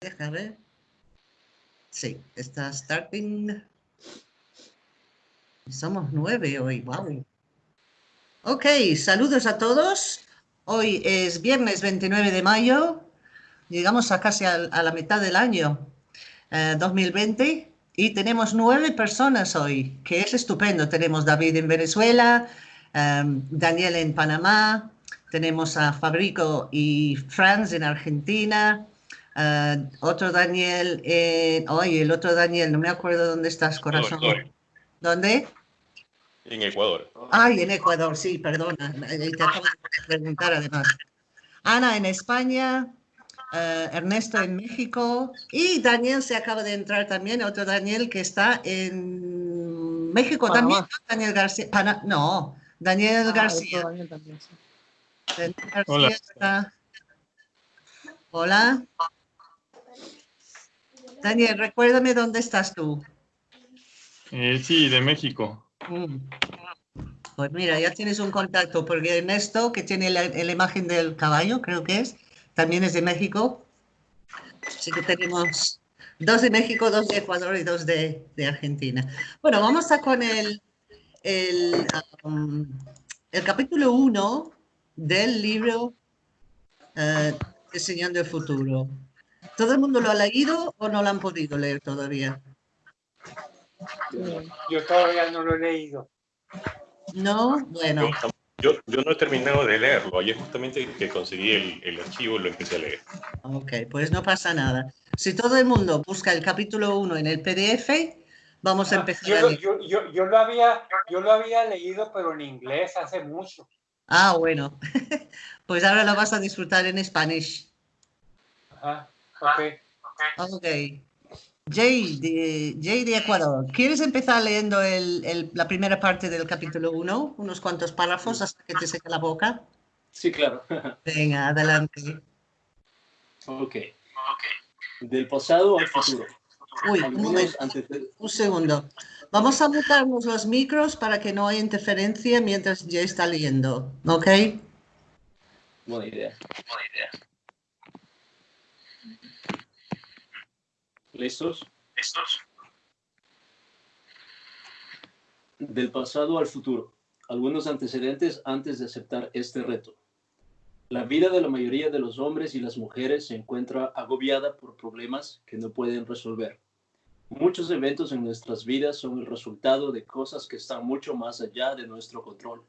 Deja ver. Sí, está starting. Somos nueve hoy, wow. Ok, saludos a todos. Hoy es viernes 29 de mayo. Llegamos a casi a, la mitad del año 2020 eh, y tenemos nueve personas hoy, que es estupendo. Tenemos David en Venezuela, eh, Daniel en Panamá, tenemos a Fabrico y Franz en Argentina, uh, otro Daniel en... Oye, el otro Daniel, no me acuerdo dónde estás, corazón. ¿Dónde? En Ecuador. Ay, en Ecuador, sí, perdona. Te acabo de preguntar además. Ana en España, uh, Ernesto en México y Daniel se acaba de entrar también, otro Daniel que está en México también. Daniel García. no, Daniel ah, García. Daniel también, sí. Hola. Hola. Daniel, recuérdame dónde estás tú. Eh, sí, de México. Mm. Pues mira, ya tienes un contacto, porque Ernesto, que tiene la, imagen del caballo, creo que es, también es de México. Así que tenemos dos de México, dos de Ecuador y dos de, Argentina. Bueno, vamos a con el, el, um, el capítulo 1 del libro uh, Diseñando el Futuro. ¿Todo el mundo lo ha leído o no lo han podido leer todavía? Yo todavía no lo he leído. No, bueno. Yo, yo no he terminado de leerlo. Ayer justamente que conseguí el, el archivo lo empecé a leer. Ok, pues no pasa nada. Si todo el mundo busca el capítulo 1 en el PDF, vamos a ah, empezar. Yo, yo, yo, yo, lo había, yo lo había leído, pero en inglés hace mucho. Ah, bueno. pues ahora lo vas a disfrutar en español. Ajá, ok. Ok. Jay de, Jay de Ecuador, ¿quieres empezar leyendo el, la primera parte del capítulo 1? Unos cuantos párrafos hasta que te seque la boca. Sí, claro. Venga, adelante. Ok. Del pasado al futuro. Uy, un momento. Un segundo. Vamos a mutarnos los micros para que no haya interferencia mientras ya está leyendo, ¿ok? Buena idea. Buena idea. ¿Listos? ¿Listos? Del pasado al futuro. Algunos antecedentes antes de aceptar este reto. La vida de la mayoría de los hombres y las mujeres se encuentra agobiada por problemas que no pueden resolver Muchos eventos en nuestras vidas son el resultado de cosas que están mucho más allá de nuestro control.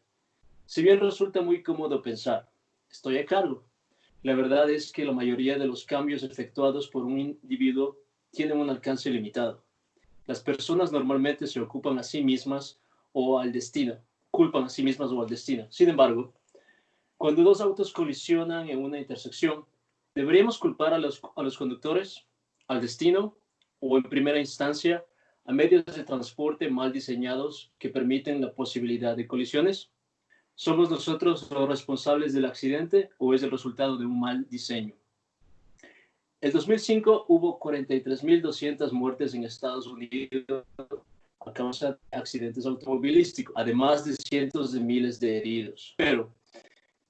Si bien resulta muy cómodo pensar, estoy a cargo, la verdad es que la mayoría de los cambios efectuados por un individuo tienen un alcance limitado. Las personas normalmente se ocupan a sí mismas o al destino, culpan a sí mismas o al destino. Sin embargo, cuando dos autos colisionan en una intersección, ¿deberíamos culpar a los, a los conductores, al destino o en primera instancia a medios de transporte mal diseñados que permiten la posibilidad de colisiones? ¿Somos nosotros los responsables del accidente o es el resultado de un mal diseño? En 2005 hubo 43.200 muertes en Estados Unidos a causa de accidentes automovilísticos, además de cientos de miles de heridos. Pero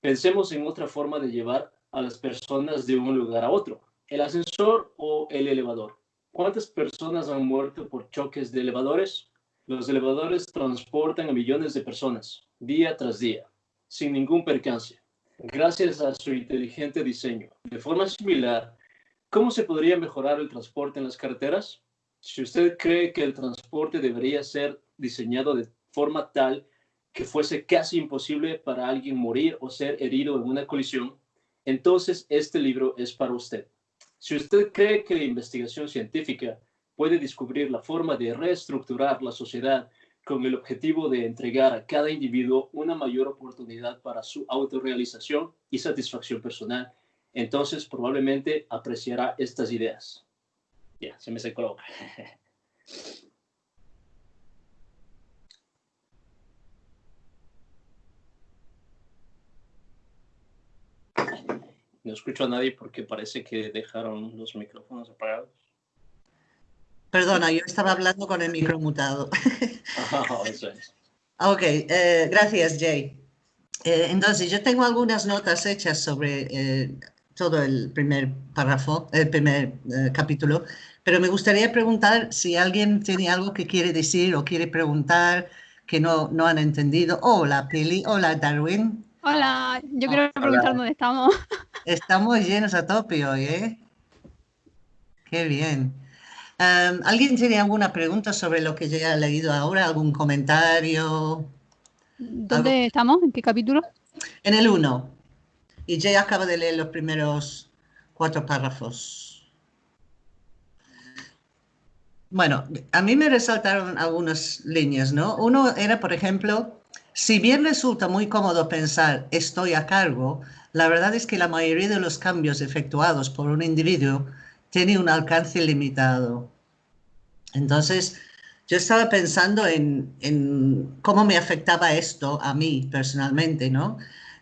pensemos en otra forma de llevar a las personas de un lugar a otro, el ascensor o el elevador. ¿Cuántas personas han muerto por choques de elevadores? Los elevadores transportan a millones de personas día tras día, sin ningún percance, gracias a su inteligente diseño. De forma similar, ¿cómo se podría mejorar el transporte en las carreteras? Si usted cree que el transporte debería ser diseñado de forma tal que fuese casi imposible para alguien morir o ser herido en una colisión, entonces este libro es para usted. Si usted cree que la investigación científica puede descubrir la forma de reestructurar la sociedad con el objetivo de entregar a cada individuo una mayor oportunidad para su autorrealización y satisfacción personal, entonces probablemente apreciará estas ideas. Ya, se me secó No escucho a nadie porque parece que dejaron los micrófonos apagados. Perdona, yo estaba hablando con el micro mutado. Oh, eso es. Ok, eh, gracias Jay. Eh, entonces, yo tengo algunas notas hechas sobre, eh, todo el primer párrafo, el primer eh, capítulo, pero me gustaría preguntar si alguien tiene algo que quiere decir o quiere preguntar que no, no han entendido. Hola, Pili. Hola, Darwin. Hola, yo quiero preguntar dónde estamos. Estamos llenos a tope hoy, ¿eh? Qué bien. Em, ¿Alguien tiene alguna pregunta sobre lo que ya he leído ahora? ¿Algún comentario? ¿Dónde estamos? ¿En qué capítulo? En el 1. Y ya acaba de leer los primeros cuatro párrafos. Bueno, a mí me resaltaron algunas líneas, ¿no? Uno era, por ejemplo, si bien resulta muy cómodo pensar estoy a cargo, la verdad es que la mayoría de los cambios efectuados por un individuo tiene un alcance limitado. Entonces, yo estaba pensando en, cómo me afectaba esto a mí personalmente, ¿no?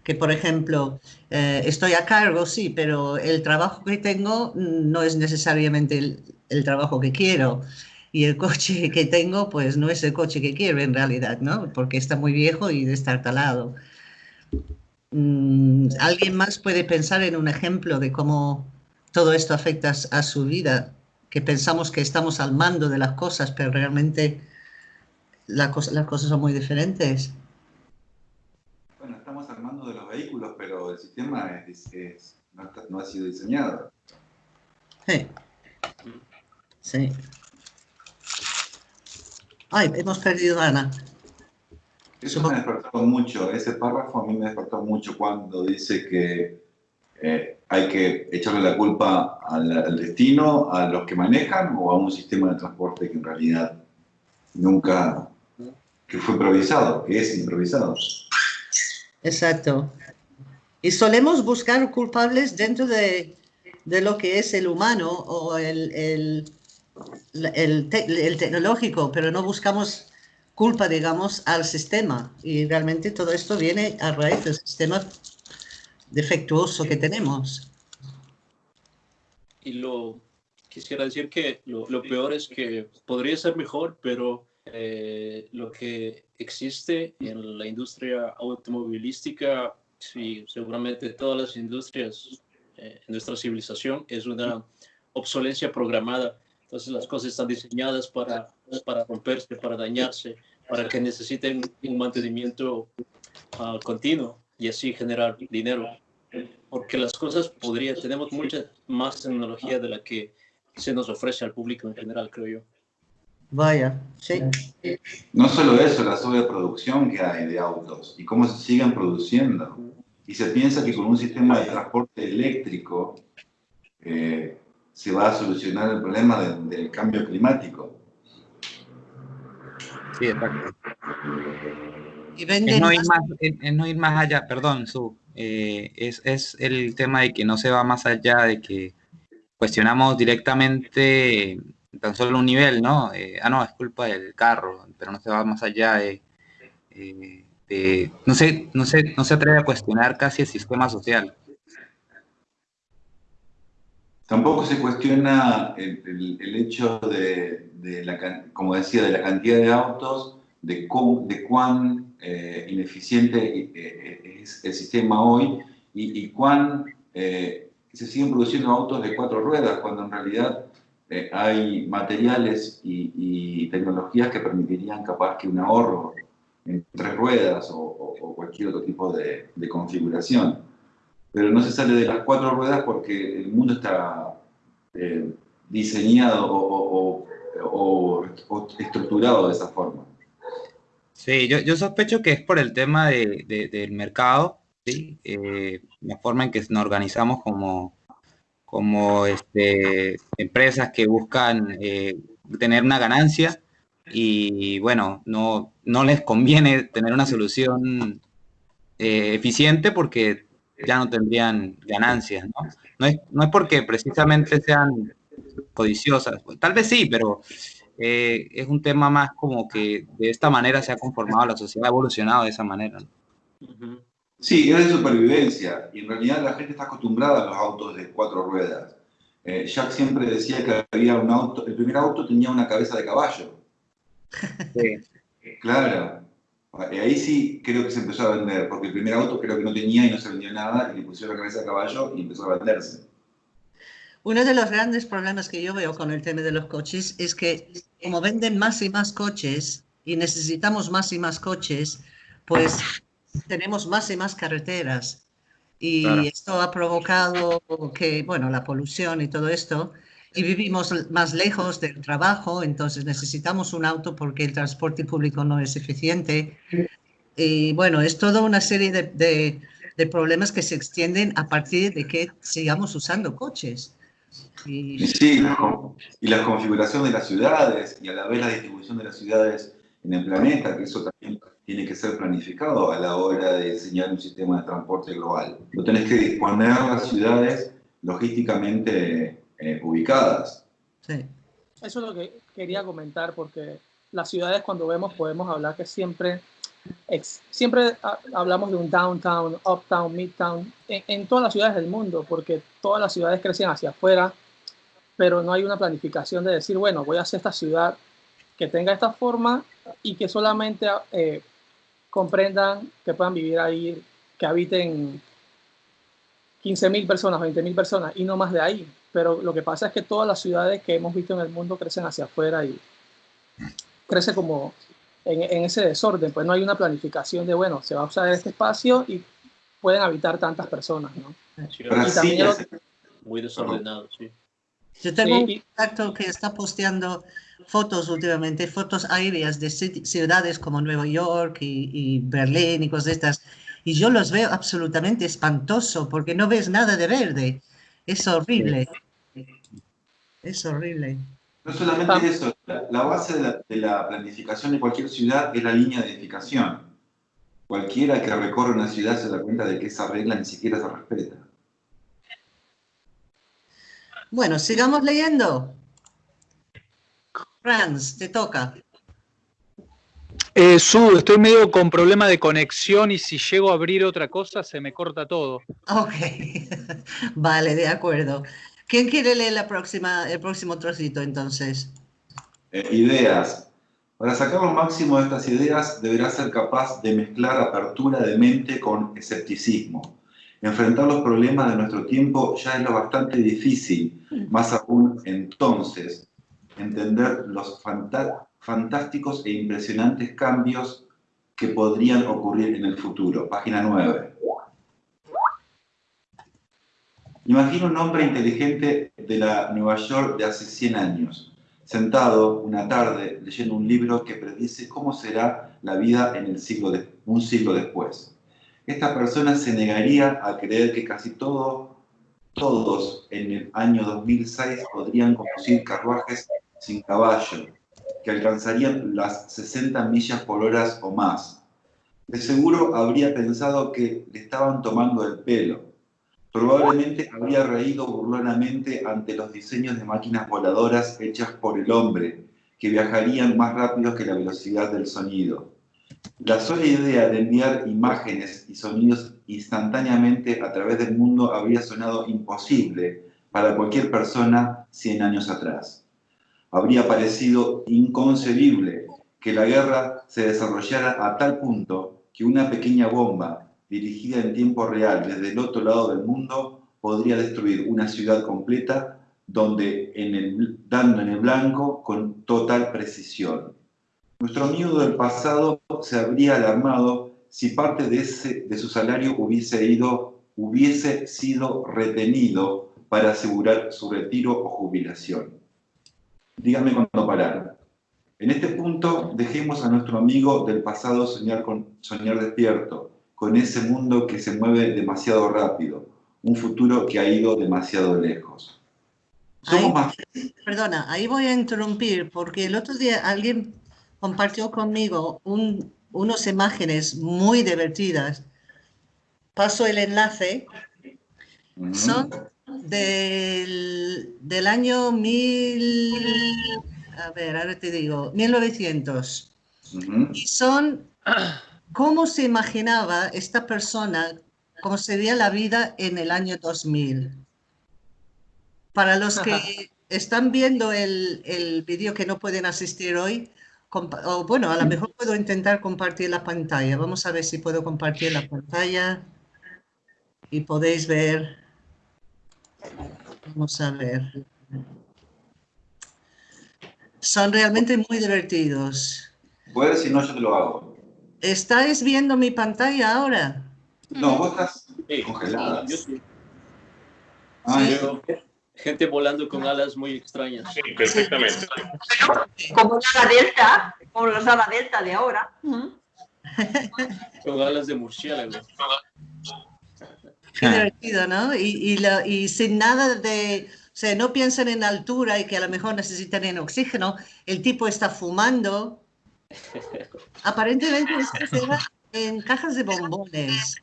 Que, por ejemplo, eh, estoy a cargo, sí, pero el trabajo que tengo no es necesariamente el, trabajo que quiero. Y el coche que tengo, pues no es el coche que quiero en realidad, ¿no? Porque está muy viejo y de estar talado. Mm, ¿Alguien más puede pensar en un ejemplo de cómo todo esto afecta a su vida? Que pensamos que estamos al mando de las cosas, pero realmente las cosas son muy diferentes. Al de los vehículos, pero el sistema no, ha sido diseñado. Sí. Sí. Ay, hemos perdido a Ana. Eso me despertó mucho, ese párrafo a mí me despertó mucho cuando dice que eh, hay que echarle la culpa al, destino, a los que manejan o a un sistema de transporte que en realidad nunca, que fue improvisado, que es improvisado. Exacto. Y solemos buscar culpables dentro de, de lo que es el humano o el, el, el, tecnológico, pero no buscamos culpa, digamos, al sistema. Y realmente todo esto viene a raíz del sistema defectuoso que tenemos. Y lo quisiera decir que lo, peor es que podría ser mejor, pero eh, lo que existe en la industria automovilística, sí, seguramente todas las industrias eh, en nuestra civilización, es una obsolencia programada entonces las cosas están diseñadas para, para romperse, para dañarse, para que necesiten un mantenimiento uh, continuo y así generar dinero. Porque las cosas podrían, tenemos mucha más tecnología de la que se nos ofrece al público en general, creo yo. Vaya, sí. No solo eso, la sobreproducción que hay de autos y cómo se siguen produciendo. Y se piensa que con un sistema de transporte eléctrico eh, se va a solucionar el problema del cambio climático. Sí, exacto. es, no ir más, no ir más allá, perdón, Su, eh, es, es, el tema de que no se va más allá de que cuestionamos directamente tan solo un nivel, ¿no? Eh, ah, no, es culpa del carro, pero no se va más allá de, eh, no, sé, no, no se atreve a cuestionar casi el sistema social. Tampoco se cuestiona el, hecho de, la, como decía, de la cantidad de autos, de, cuán eh, ineficiente es el sistema hoy y, cuán se siguen produciendo autos de cuatro ruedas, cuando en realidad hay materiales y, y, tecnologías que permitirían capaz que un ahorro en tres ruedas o, o cualquier otro tipo de, de configuración pero no se sale de las cuatro ruedas porque el mundo está eh, diseñado o, estructurado de esa forma. Sí, yo, sospecho que es por el tema del mercado, ¿sí? Eh, la forma en que nos organizamos como, como este, empresas que buscan eh, tener una ganancia y bueno, no, no les conviene tener una solución eficiente porque ya no tendrían ganancias, ¿no? No es, no es porque precisamente sean codiciosas, tal vez sí, pero eh, es un tema más como que de esta manera se ha conformado la sociedad, ha evolucionado de esa manera. Sí, es de supervivencia y en realidad la gente está acostumbrada a los autos de cuatro ruedas. Eh, Jack siempre decía que había un auto, el primer auto tenía una cabeza de caballo. Sí. Claro, Y ahí sí creo que se empezó a vender, porque el primer auto creo que no tenía y no se vendió nada, y le pusieron la cabeza a caballo y empezó a venderse. Uno de los grandes problemas que yo veo con el tema de los coches es que como venden más y más coches y necesitamos más y más coches, pues tenemos más y más carreteras. Y Claro. esto ha provocado que, bueno, la polución y todo esto, y vivimos más lejos del trabajo, entonces necesitamos un auto porque el transporte público no es eficiente. Y bueno, es toda una serie de, de- de problemas que se extienden a partir de que sigamos usando coches. Y sí, y la configuración de las ciudades y a la vez la distribución de las ciudades en el planeta, que eso también tiene que ser planificado a la hora de diseñar un sistema de transporte global. Lo tenés que disponer las ciudades logísticamente eh, ubicadas. sí. Eso es lo que quería comentar, porque las ciudades cuando vemos podemos hablar que siempre, ex- siempre ha- hablamos de un downtown, uptown, midtown, en, en todas las ciudades del mundo, porque todas las ciudades crecen hacia afuera, pero no hay una planificación de decir, bueno, voy a hacer esta ciudad que tenga esta forma y que solamente eh, comprendan que puedan vivir ahí, que habiten 15.000 personas, 20.000 personas y no más de ahí. Pero lo que pasa es que todas las ciudades que hemos visto en el mundo crecen hacia afuera y crece como en, en ese desorden. Pues no hay una planificación de, bueno, se va a usar este espacio y pueden habitar tantas personas, ¿no? Sí, también muy desordenado, sí. Yo tengo Sí, un contacto que está posteando fotos últimamente, fotos aéreas de ci- ciudades como Nueva York y, y Berlín y cosas de estas. Y yo los veo absolutamente espantoso porque no ves nada de verde. Es horrible. Es horrible. No solamente eso, la, la base de la, de la planificación de cualquier ciudad es la línea de edificación. Cualquiera que recorre una ciudad se da cuenta de que esa regla ni siquiera se respeta. Bueno, sigamos leyendo. Franz, te toca. Eh, Su, estoy medio con problema de conexión y si llego a abrir otra cosa se me corta todo. Ok, vale, de acuerdo. ¿Quién quiere leer la próxima, el próximo trocito entonces? Eh, ideas. Para sacar lo máximo de estas ideas, deberás ser capaz de mezclar apertura de mente con escepticismo. Enfrentar los problemas de nuestro tiempo ya es lo bastante difícil, más aún entonces, entender los fantásticos e impresionantes cambios que podrían ocurrir en el futuro. Página 9. Imagina un hombre inteligente de la Nueva York de hace 100 años, sentado una tarde leyendo un libro que predice cómo será la vida en el siglo de- un siglo después. Esta persona se negaría a creer que casi todo, todos en el año 2006 podrían conducir carruajes sin caballo, que alcanzarían las 60 millas por hora o más. De seguro habría pensado que le estaban tomando el pelo. Probablemente habría reído burlonamente ante los diseños de máquinas voladoras hechas por el hombre, que viajarían más rápido que la velocidad del sonido. La sola idea de enviar imágenes y sonidos instantáneamente a través del mundo habría sonado imposible para cualquier persona 100 años atrás. Habría parecido inconcebible que la guerra se desarrollara a tal punto que una pequeña bomba dirigida en tiempo real desde el otro lado del mundo podría destruir una ciudad completa donde en dando en el blanco con total precisión. Nuestro amigo del pasado se habría alarmado si parte de, ese, de su salario hubiese, ido, hubiese sido retenido para asegurar su retiro o jubilación. Dígame cuándo parar. En este punto, dejemos a nuestro amigo del pasado soñar, con, soñar despierto, con ese mundo que se mueve demasiado rápido, un futuro que ha ido demasiado lejos. Somos Ahí, más perdona, ahí voy a interrumpir porque el otro día alguien compartió conmigo un- unas imágenes muy divertidas. Paso el enlace. Son del, del año 1000, a ver, ahora te digo, 1900. Ujú. Y son cómo se imaginaba esta persona, cómo sería la vida en el año 2000. Para los que están viendo el, el vídeo que no pueden asistir hoy, o bueno, a lo mejor puedo intentar compartir la pantalla. Vamos a ver si puedo compartir la pantalla y podéis ver. Vamos a ver. Son realmente muy divertidos. Puedes, si no, yo te lo hago. ¿Estáis viendo mi pantalla ahora? No, vos estás Sí, congelada. yo sí. Ah, Sí. yo- gente volando con alas muy extrañas. Sí, perfectamente. Como la ala delta, como los ala delta de ahora. Con alas de murciélago. Qué divertido, ¿no? Y, y, la- y sin nada de, o sea, no piensan en altura y que a lo mejor necesitan oxígeno. El tipo está fumando. Aparentemente esto se da en cajas de bombones.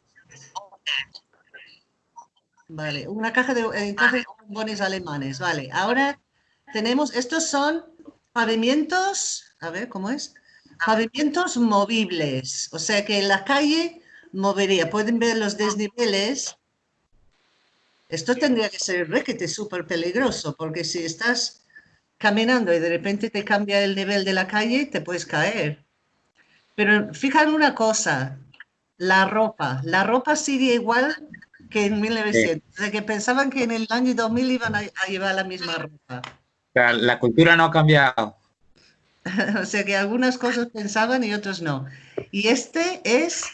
Vale, una caja de, en cajas de bombones alemanes. Vale, ahora tenemos, estos son pavimentos, a ver, ¿cómo es? Pavimentos movibles. O sea que en la calle movería. Pueden ver los desniveles. Esto tendría que ser requete súper peligroso, porque si estás caminando y de repente te cambia el nivel de la calle, te puedes caer. Pero fijan una cosa, la ropa. La ropa sigue igual que en 1900. O sea, que pensaban que en el año 2000 iban a, a llevar la misma ropa. O sea, la cultura no ha cambiado. O sea que algunas cosas pensaban y otras no. Y este es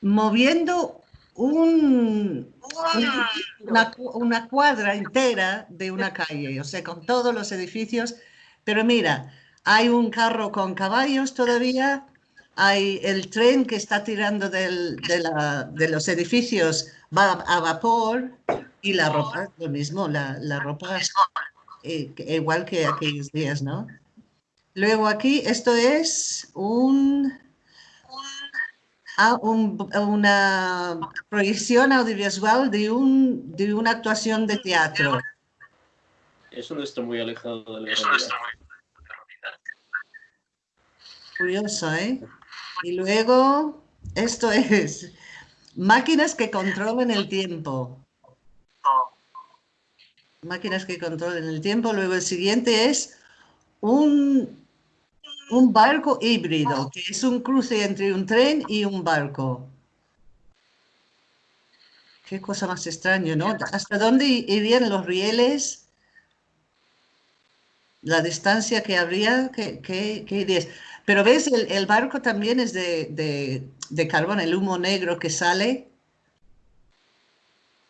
moviendo un, un- una, una cuadra entera de una calle, o sea, con todos los edificios. Pero mira, hay un carro con caballos todavía, hay el tren que está tirando del- de, la- de los edificios, va a vapor y la ropa, lo mismo, la, la ropa es eh, igual que aquellos días, ¿no? Luego aquí, esto es un, ah, un- una proyección audiovisual de, un, de una actuación de teatro. Eso no está muy alejado de la realidad. Curioso, ¿eh? Y luego, esto es máquinas que controlan el tiempo. Máquinas que controlan el tiempo. Luego el siguiente es un, un barco híbrido, que es un cruce entre un tren y un barco. Qué cosa más extraña, ¿no? ¿Hasta dónde irían los rieles? La distancia que habría, ¿qué, qué, qué ideas? Pero ves, el, el barco también es de, de, de carbón, el humo negro que sale.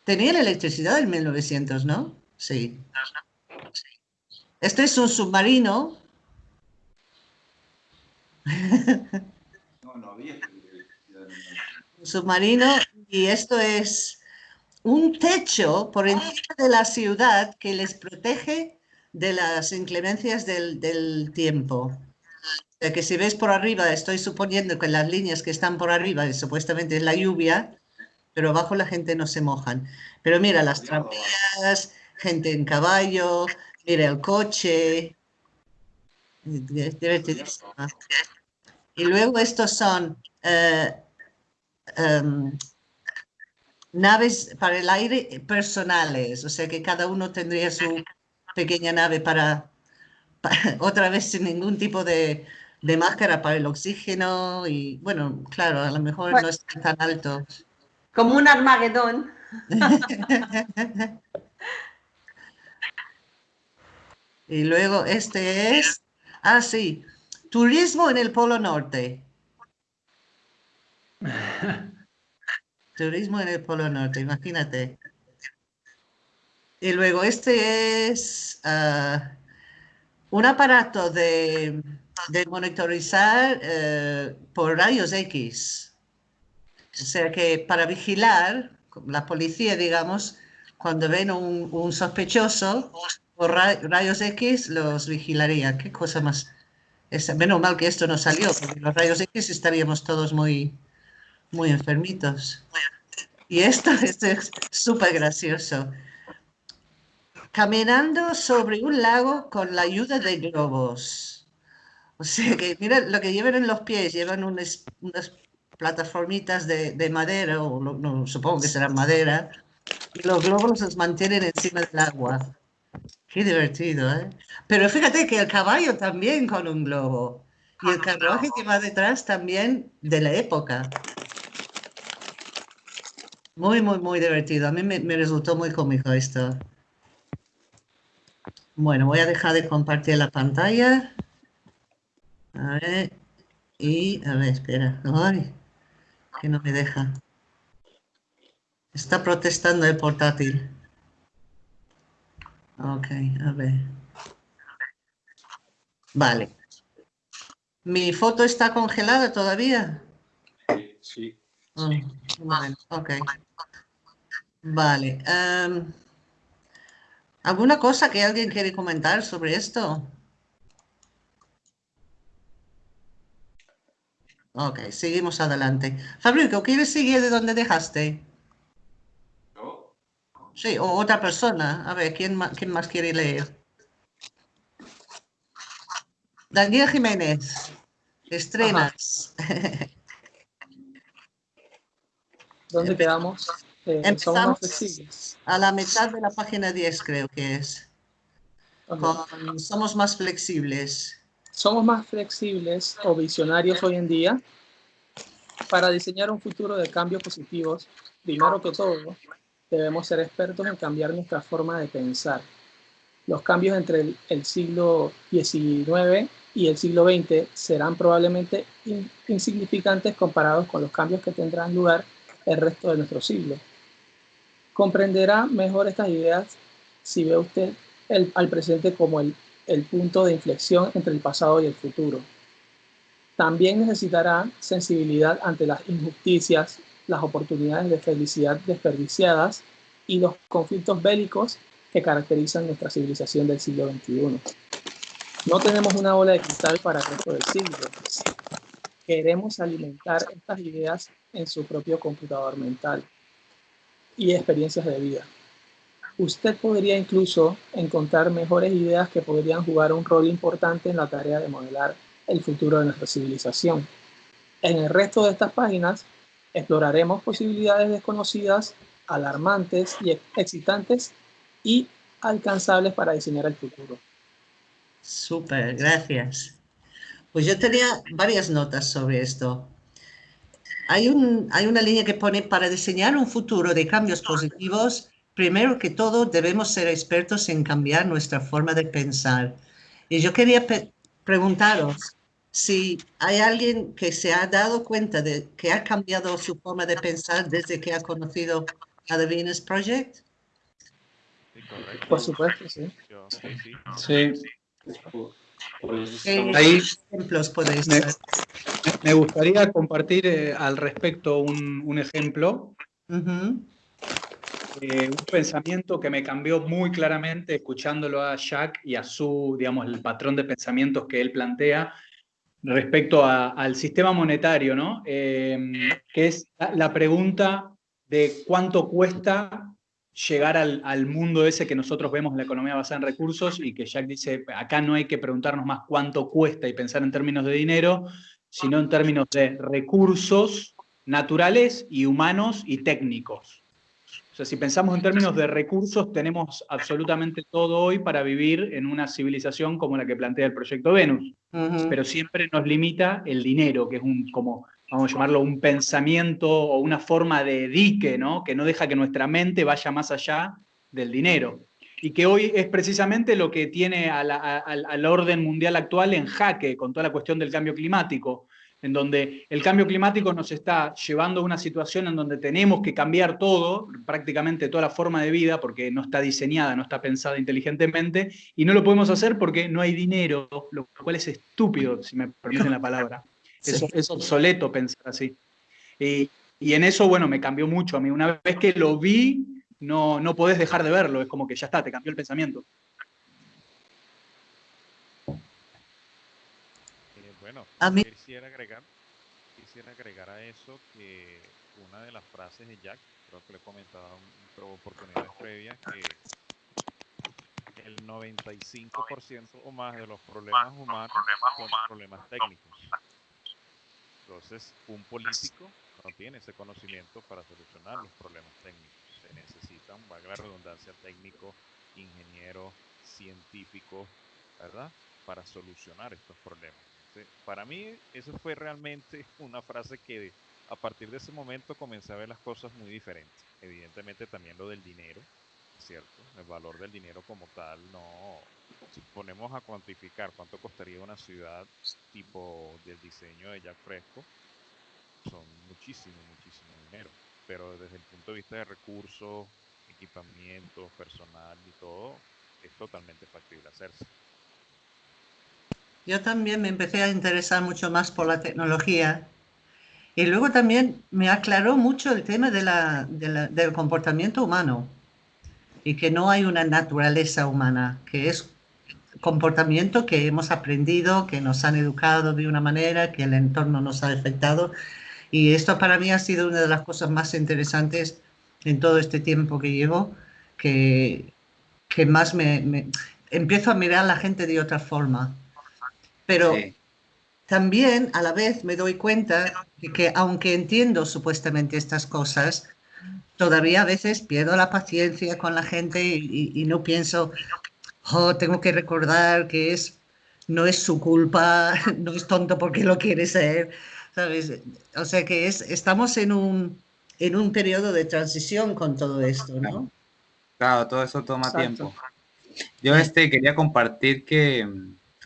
Tenía la electricidad en 1900, ¿no? Sí. Este es un submarino. No, no había electricidad en el- un submarino y esto es un techo por encima de la ciudad que les protege de las inclemencias del, del tiempo. O sea que si ves por arriba, estoy suponiendo que las líneas que están por arriba supuestamente es la lluvia, pero abajo la gente no se mojan. Pero mira las tranvías, gente en caballo, mira el coche. Divertidísima. Y luego estos son eh, em, naves para el aire personales, o sea que cada uno tendría su pequeña nave para, pa- otra vez sin ningún tipo de, de máscara para el oxígeno y bueno, claro, a lo mejor no es tan alto. Como un Armagedón. Y luego este es, ah sí, turismo en el Polo Norte. Turismo en el Polo Norte, imagínate. Y luego este es ah, un aparato de, de monitorizar eh, por rayos X. O sea que para vigilar, la policía, digamos, cuando ven un, sospechoso, por ra- rayos X los vigilaría. Qué cosa más. Menos mal que esto no salió, porque los rayos X estaríamos todos muy, muy enfermitos. Y esto, esto es súper gracioso. Caminando sobre un lago con la ayuda de globos. O sea que, mira lo que llevan en los pies, llevan unas, unas plataformitas de, de madera, o supongo que serán madera, y los globos los mantienen encima del agua. Qué divertido, ¿eh? Pero fíjate que el caballo también con un globo. Y el carruaje que va detrás también de la época. Muy, muy, muy divertido. A mí me, me resultó muy cómico esto. Bueno, voy a dejar de compartir la pantalla. A ver. Y, a ver, espera. Ay, que no me deja. Está protestando el portátil. Ok, a ver. Vale. ¿Mi foto está congelada todavía? Sí. Oh, vale, ok. Vale. em, ¿Alguna cosa que alguien quiere comentar sobre esto? Ok, seguimos adelante. Fabricio, ¿quieres seguir de donde dejaste? Sí, o otra persona. A ver, ¿quién más, quién más quiere leer? Daniel Jiménez, estrenas. ¿Dónde quedamos? Eh, más Empezamos a la mitad de la página 10, creo que es. Con somos más flexibles. Somos más flexibles o visionarios hoy en día para diseñar un futuro de cambios positivos. Primero que todo, debemos ser expertos en cambiar nuestra forma de pensar. Los cambios entre el, el siglo XIX y el siglo XX serán probablemente in- insignificantes comparados con los cambios que tendrán lugar el resto de nuestro siglo. Comprenderá mejor estas ideas si ve usted el- al presente como el, el punto de inflexión entre el pasado y el futuro. También necesitará sensibilidad ante las injusticias, las oportunidades de felicidad desperdiciadas y los conflictos bélicos que caracterizan nuestra civilización del siglo XXI. No tenemos una bola de cristal para el resto del siglo. Queremos alimentar estas ideas en su propio computador mental y experiencias de vida. Usted podría incluso encontrar mejores ideas que podrían jugar un rol importante en la tarea de modelar el futuro de nuestra civilización. En el resto de estas páginas exploraremos posibilidades desconocidas, alarmantes y excitantes y alcanzables para diseñar el futuro. Súper, gracias. Pues yo tenía varias notas sobre esto. Hay, un, hay una línea que pone, para diseñar un futuro de cambios positivos, primero que todo debemos ser expertos en cambiar nuestra forma de pensar. Y yo quería pe- preguntaros si hay alguien que se ha dado cuenta de que ha cambiado su forma de pensar desde que ha conocido a The Venus Project. Sí, correcto. Por supuesto, sí. Sí, ¿Qué Ahí ejemplos podéis me, me gustaría compartir eh, al respecto un, un ejemplo, Ujú, eh, un pensamiento que me cambió muy claramente escuchándolo a Jack y a su, digamos, el patrón de pensamientos que él plantea respecto al sistema monetario, ¿no? Eh, que es la, la pregunta de cuánto cuesta llegar al, al mundo ese que nosotros vemos en la economía basada en recursos y que Jack dice, acá no hay que preguntarnos más cuánto cuesta y pensar en términos de dinero, sino en términos de recursos naturales y humanos y técnicos. O sea, si pensamos en términos de recursos, tenemos absolutamente todo hoy para vivir en una civilización como la que plantea el proyecto Venus pero siempre nos limita el dinero, que es un, como, vamos a llamarlo, un pensamiento o una forma de dique, ¿no? Que no deja que nuestra mente vaya más allá del dinero. Y que hoy es precisamente lo que tiene a la- a- al orden mundial actual en jaque con toda la cuestión del cambio climático, en donde el cambio climático nos está llevando a una situación en donde tenemos que cambiar todo, prácticamente toda la forma de vida, porque no está diseñada, no está pensada inteligentemente, y no lo podemos hacer porque no hay dinero, lo cual es estúpido, si me permiten la palabra. Es, Sí. es obsoleto pensar así. Y, y en eso, bueno, me cambió mucho a mí. Una vez que lo vi, no, no podés dejar de verlo, es como que ya está, te cambió el pensamiento. Eh, bueno, Quisiera agregar, quisiera agregar a eso que una de las frases de Jack, creo que le he comentado en oportunidades previas, que el 95% o más de los problemas humanos son problemas técnicos. Entonces, un político no tiene ese conocimiento para solucionar los problemas técnicos. Se necesitan, valga la redundancia, técnicos, ingenieros, científicos, ¿verdad? Para solucionar estos problemas. Para mí, eso fue realmente una frase que a partir de ese momento comencé a ver las cosas muy diferentes. Evidentemente también lo del dinero, ¿cierto? El valor del dinero como tal, no... Si ponemos a cuantificar cuánto costaría una ciudad tipo del diseño de Jack Fresco, son muchísimo, muchísimo dinero. Pero desde el punto de vista de recursos, equipamiento, personal y todo, es totalmente factible hacerse. Yo también me empecé a interesar mucho más por la tecnología y luego también me aclaró mucho el tema del comportamiento humano y que no hay una naturaleza humana, que es comportamiento que hemos aprendido, que nos han educado de una manera, que el entorno nos ha afectado. Y esto para mí ha sido una de las cosas más interesantes en todo este tiempo que llevo, que, que más me, empiezo a mirar a la gente de otra forma. Pero también a la vez me doy cuenta de que aunque entiendo supuestamente estas cosas, todavía a veces pierdo la paciencia con la gente y, no pienso, oh, tengo que recordar que es, no es su culpa, no es tonto porque lo quiere ser, ¿sabes? O sea que es, estamos en un, en un periodo de transición con todo esto, ¿no? Claro, todo eso toma tiempo. Yo este, quería compartir que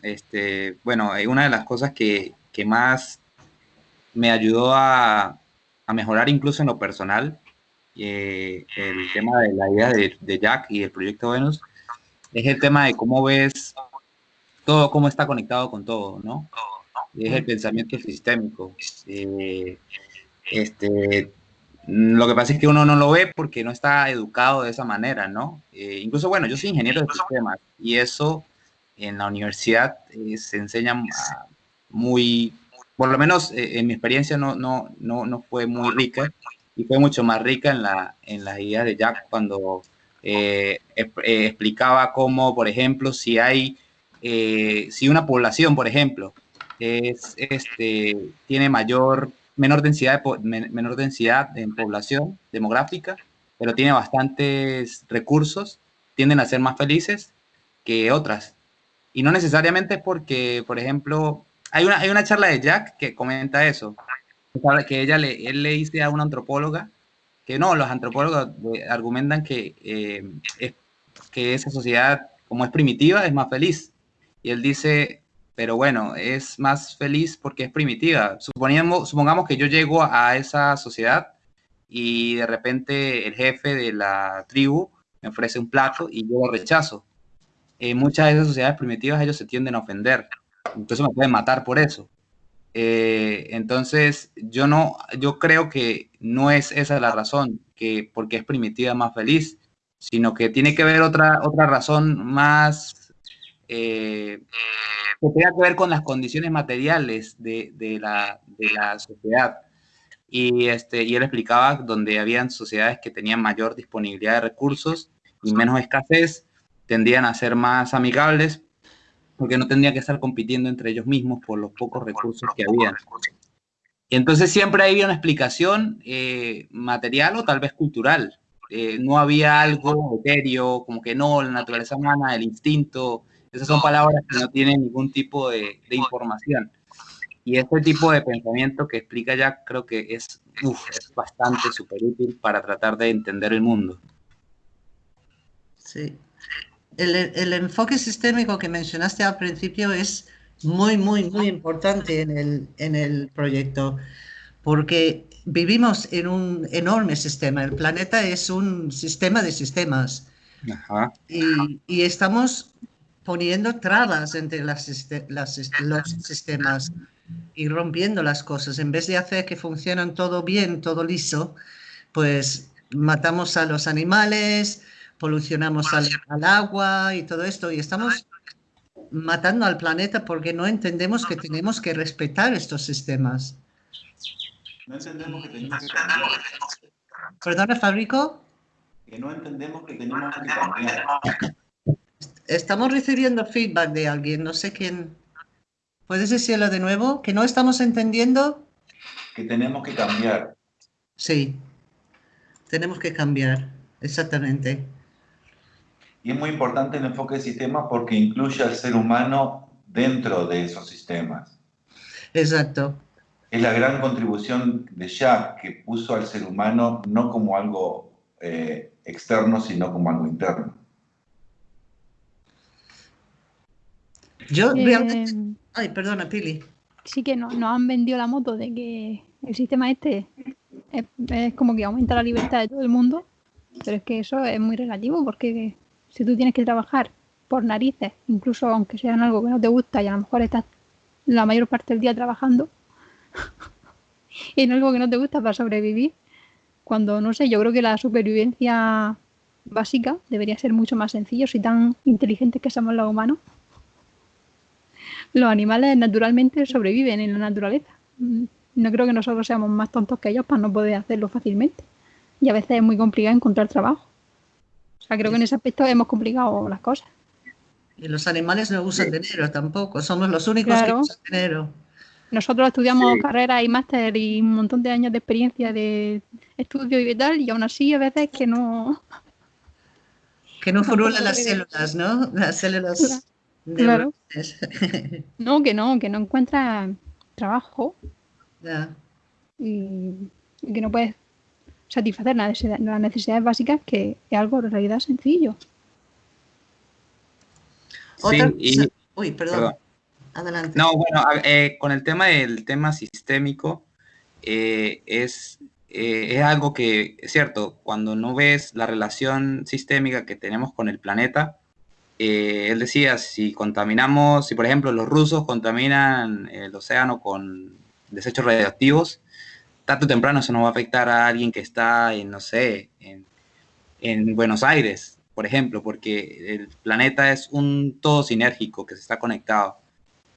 este, bueno, una de las cosas que, más me ayudó a, mejorar incluso en lo personal, eh, el tema de la idea de, Jack y el proyecto Venus, es el tema de cómo ves todo, cómo está conectado con todo, ¿no? Es el pensamiento sistémico. Eh, este, lo que pasa es que uno no lo ve porque no está educado de esa manera, ¿no? Eh, incluso, bueno, yo soy ingeniero de sistemas y eso en la universidad eh, se enseña muy, por lo menos eh, en mi experiencia no, no, no, no, fue muy rica y fue mucho más rica en la, en la idea de Jack cuando eh, explicaba cómo, por ejemplo, si hay, si una población, por ejemplo, es, este, tiene mayor, menor densidad, menor densidad en población demográfica, pero tiene bastantes recursos, tienden a ser más felices que otras. Y no necesariamente porque, por ejemplo, hay una, hay una charla de Jack que comenta eso, que ella le, él le dice a una antropóloga que no, los antropólogos argumentan que, eh, es, que esa sociedad, como es primitiva, es más feliz. Y él dice, pero bueno, es más feliz porque es primitiva. Suponiendo, supongamos que yo llego a esa sociedad y de repente el jefe de la tribu me ofrece un plato y yo lo rechazo en muchas de esas sociedades primitivas ellos se tienden a ofender. Entonces me pueden matar por eso. Eh, entonces, yo no, yo creo que no es esa la razón, que porque es primitiva más feliz, sino que tiene que ver otra, otra razón más eh, que tenga que ver con las condiciones materiales de, de, la, de la sociedad. Y, este, y él explicaba donde habían sociedades que tenían mayor disponibilidad de recursos y menos escasez, tendrían a ser más amigables porque no tendrían que estar compitiendo entre ellos mismos por los pocos recursos que habían. Y entonces siempre había una explicación eh, material o tal vez cultural. Eh, no había algo etéreo, como que no, la naturaleza humana, el instinto, esas son palabras que no tienen ningún tipo de, información. Y este tipo de pensamiento que explica ya creo que es, es bastante súper útil para tratar de entender el mundo. Sí, el, enfoque sistémico que mencionaste al principio es muy, muy, muy importante en el, en el proyecto, porque vivimos en un enorme sistema. El planeta es un sistema de sistemas. Y, estamos poniendo trabas entre las, los sistemas y rompiendo las cosas. En vez de hacer que funcionen todo bien, todo liso, pues matamos a los animales, polucionamos al, agua y todo esto, y estamos matando al planeta porque no entendemos que tenemos que respetar estos sistemas. No entendemos que tenemos que cambiar. ¿Perdona, Fabrico? Que no entendemos que tenemos que cambiar. Estamos recibiendo feedback de alguien, no sé quién. ¿Puedes decirlo de nuevo? ¿Que no estamos entendiendo? Que tenemos que cambiar. Sí, tenemos que cambiar, exactamente. Y es muy importante el enfoque de sistema porque incluye al ser humano dentro de esos sistemas. Exacto. Es la gran contribución de Jacques que puso al ser humano no como algo eh, externo, sino como algo interno. Yo Eh, realmente... Ay, perdona, Pili. sí que no- nos han vendido la moto de que el sistema este es, es como que aumenta la libertad de todo el mundo, pero es que eso es muy relativo porque si tú tienes que trabajar por narices, incluso aunque sea en algo que no te gusta y a lo mejor estás la mayor parte del día trabajando en algo que no te gusta para sobrevivir, cuando no sé, yo creo que la supervivencia básica debería ser mucho más sencillo si tan inteligentes que somos los humanos los animales naturalmente sobreviven en la naturaleza. No creo que nosotros seamos más tontos que ellos para no poder hacerlo fácilmente. Y a veces es muy complicado encontrar trabajo. Sea, creo que en ese aspecto hemos complicado las cosas. Y los animales no usan dinero tampoco, somos los únicos que Claro. usan dinero. Nosotros estudiamos Sí. carreras y máster y un montón de años de experiencia de estudio y tal, y aún así a veces que no... Que no forulan las células, ¿no? Las células Claro. neuronales. No, que no, que no encuentras trabajo y que no puedes satisfacer las necesidad- las necesidades básicas, que es algo en realidad sencillo. Otra Sí, y- Uy, perdón. perdón. Adelante. No, bueno, eh, con el tema del tema sistémico, eh, es, eh, es algo que, es cierto, cuando no ves la relación sistémica que tenemos con el planeta, eh, él decía, si contaminamos, si por ejemplo los rusos contaminan el océano con desechos radioactivos, tarde o temprano eso nos va a afectar a alguien que está en, no sé, en, en Buenos Aires, por ejemplo, porque el planeta es un todo sinérgico que se está conectado.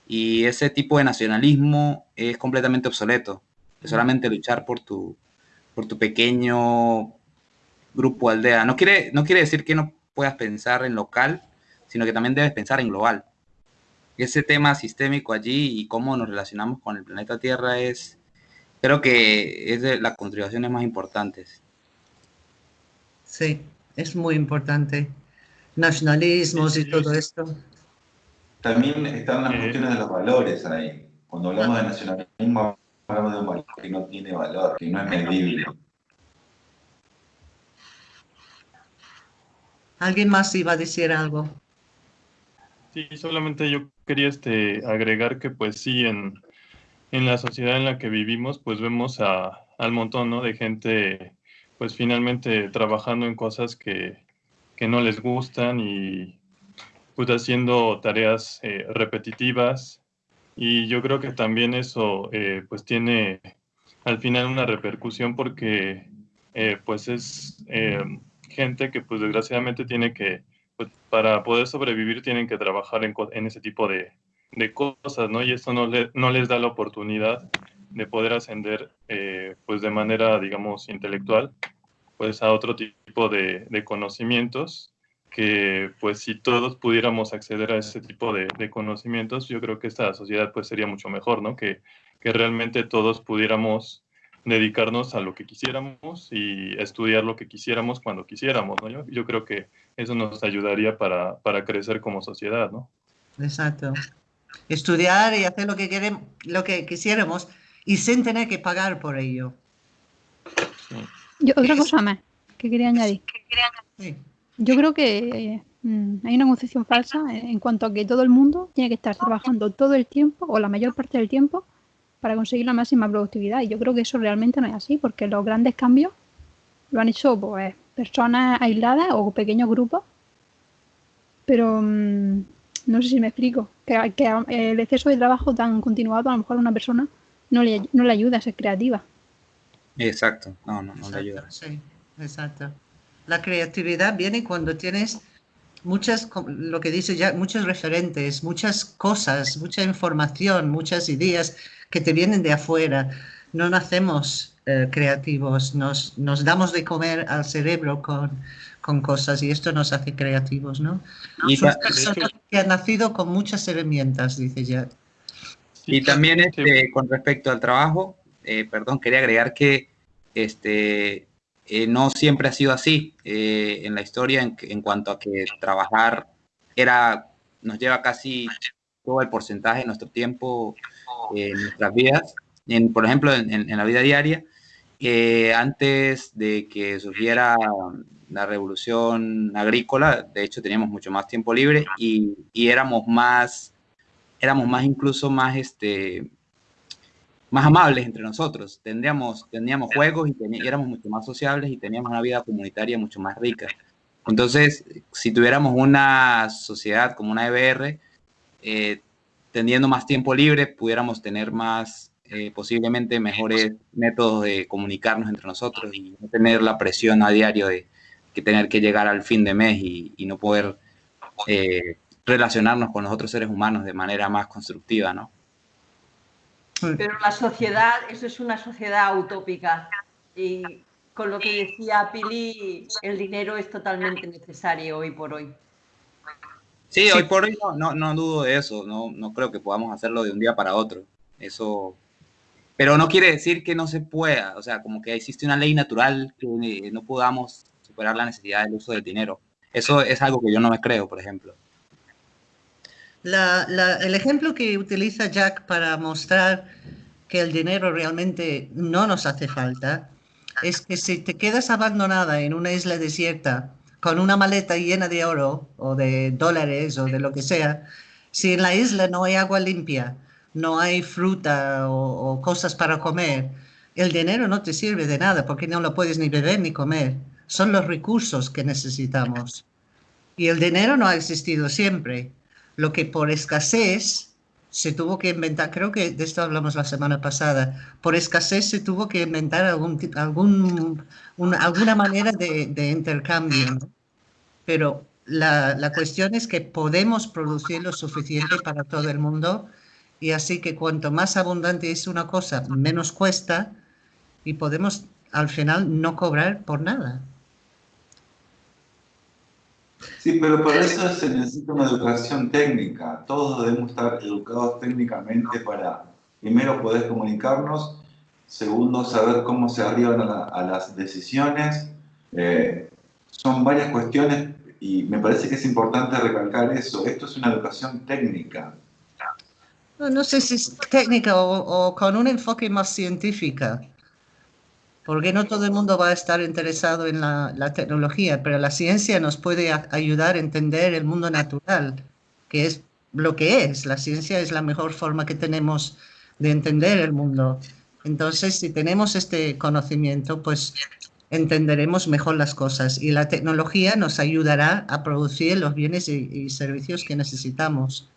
Y ese tipo de nacionalismo es completamente obsoleto. Es solamente luchar por tu, por tu pequeño grupo aldea. No quiere, no quiere decir que no puedas pensar en local, sino que también debes pensar en global. Ese tema sistémico allí y cómo nos relacionamos con el planeta Tierra es, creo que es de las contribuciones más importantes. Sí, es muy importante. Nacionalismos y todo esto. También están las cuestiones de los valores ahí. Cuando hablamos de nacionalismo, hablamos de un valor que no tiene valor, que no es medible. ¿Alguien más iba a decir algo? Sí, solamente yo quería este, agregar que pues sí, en, en la sociedad en la que vivimos, pues vemos a, al montón, ¿no? de gente pues finalmente trabajando en cosas que, que no les gustan y pues haciendo tareas eh, repetitivas. Y yo creo que también eso eh, pues tiene al final una repercusión porque eh, pues es eh, gente que pues desgraciadamente tiene que pues, para poder sobrevivir tienen que trabajar en, en ese tipo de, de cosas, ¿no? Y esto no, le- no les da la oportunidad de poder ascender, eh, pues de manera, digamos, intelectual, pues a otro tipo de, conocimientos que, pues si todos pudiéramos acceder a ese tipo de, de conocimientos, yo creo que esta sociedad, pues sería mucho mejor, ¿no? Que, que realmente todos pudiéramos dedicarnos a lo que quisiéramos y estudiar lo que quisiéramos cuando quisiéramos, ¿no? Yo, yo creo que eso nos ayudaría para, para crecer como sociedad, ¿no? Exacto. Estudiar y hacer lo que queremos, lo que quisiéramos y sin tener que pagar por ello. Yo, otra cosa más que quería añadir. Sí. Yo creo que mm, hay una concepción falsa en, en cuanto a que todo el mundo tiene que estar trabajando todo el tiempo o la mayor parte del tiempo para conseguir la máxima productividad. Y yo creo que eso realmente no es así, porque los grandes cambios lo han hecho pues, personas aisladas o pequeños grupos. Pero mm, no sé si me explico. Que, que el exceso de trabajo tan continuado a lo mejor a una persona no le, no le ayuda a ser creativa. Exacto, no, no, no le ayuda. Exacto, sí, exacto. La creatividad viene cuando tienes muchas, lo que dice ya, muchos referentes, muchas cosas, mucha información, muchas ideas que te vienen de afuera. No nacemos eh, creativos, nos, nos damos de comer al cerebro con, con cosas y esto nos hace creativos, ¿no? Y, Son personas que han nacido con muchas herramientas, dice ya. y también este, con respecto al trabajo, eh, perdón, quería agregar que este, eh, no siempre ha sido así eh, en la historia en, en, cuanto a que trabajar era, nos lleva casi todo el porcentaje de nuestro tiempo en nuestras vidas, en, por ejemplo, en, en la vida diaria. Antes de que surgiera la revolución agrícola, de hecho teníamos mucho más tiempo libre y, y éramos más, éramos más incluso más, este, más amables entre nosotros. Tendríamos, teníamos juegos y, y, éramos mucho más sociables y teníamos una vida comunitaria mucho más rica. Entonces, si tuviéramos una sociedad como una EBR, eh, teniendo más tiempo libre, pudiéramos tener más, eh, posiblemente mejores métodos de comunicarnos entre nosotros y no tener la presión a diario de que tener que llegar al fin de mes y, y no poder eh, relacionarnos con los otros seres humanos de manera más constructiva, ¿no? Pero la sociedad, eso es una sociedad utópica y con lo que decía Pili, el dinero es totalmente necesario hoy por hoy. Sí, hoy por hoy no, no, no dudo de eso, no, no creo que podamos hacerlo de un día para otro. Eso, pero no quiere decir que no se pueda, o sea, como que existe una ley natural que no podamos superar la necesidad del uso del dinero. Eso es algo que yo no me creo, por ejemplo. La, la, el ejemplo que utiliza Jack para mostrar que el dinero realmente no nos hace falta es que si te quedas abandonada en una isla desierta con una maleta llena de oro o de dólares o de lo que sea, si en la isla no hay agua limpia, no hay fruta o, cosas para comer, el dinero no te sirve de nada porque no lo puedes ni beber ni comer. Son los recursos que necesitamos. Y el dinero no ha existido siempre lo que por escasez se tuvo que inventar, creo que de esto hablamos la semana pasada, por escasez se tuvo que inventar alguna manera de, de intercambio. Pero la, cuestión es que podemos producir lo suficiente para todo el mundo y así que cuanto más abundante es una cosa, menos cuesta y podemos al final no cobrar por nada. Sí, pero para eso se necesita una educación técnica. Todos debemos estar educados técnicamente para, primero, poder comunicarnos, segundo, saber cómo se arriban a, la, a las decisiones. Eh, son varias cuestiones y me parece que es importante recalcar eso. Esto es una educación técnica. No, no sé si es técnica o, o con un enfoque más científico porque no todo el mundo va a estar interesado en la, la tecnología, pero la ciencia nos puede a, ayudar a entender el mundo natural, que es lo que es. La ciencia es la mejor forma que tenemos de entender el mundo. Entonces, si tenemos este conocimiento, pues entenderemos mejor las cosas y la tecnología nos ayudará a producir los bienes y, y servicios que necesitamos.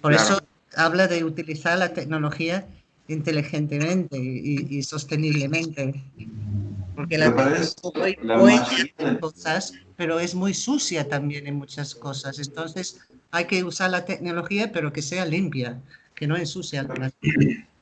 Por claro. eso habla de utilizar la tecnología inteligentemente y, y sosteniblemente. Porque la hoy puede cosas, pero es muy sucia también en muchas cosas. Entonces hay que usar la tecnología, pero que sea limpia, que no ensucie la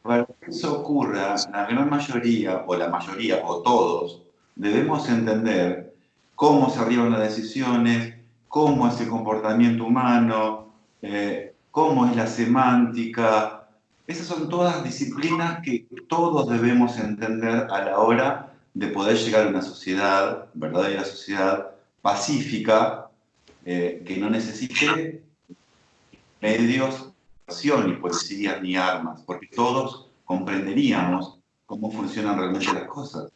Para que eso ocurra, la gran mayoría, o la mayoría, o todos, debemos entender cómo se arriban las decisiones, cómo es el comportamiento humano, eh, cómo es la semántica, esas son todas disciplinas que todos debemos entender a la hora de poder llegar a una sociedad, verdadera sociedad pacífica, eh, que no necesite medios, ni policías, ni armas, porque todos comprenderíamos cómo funcionan realmente las cosas.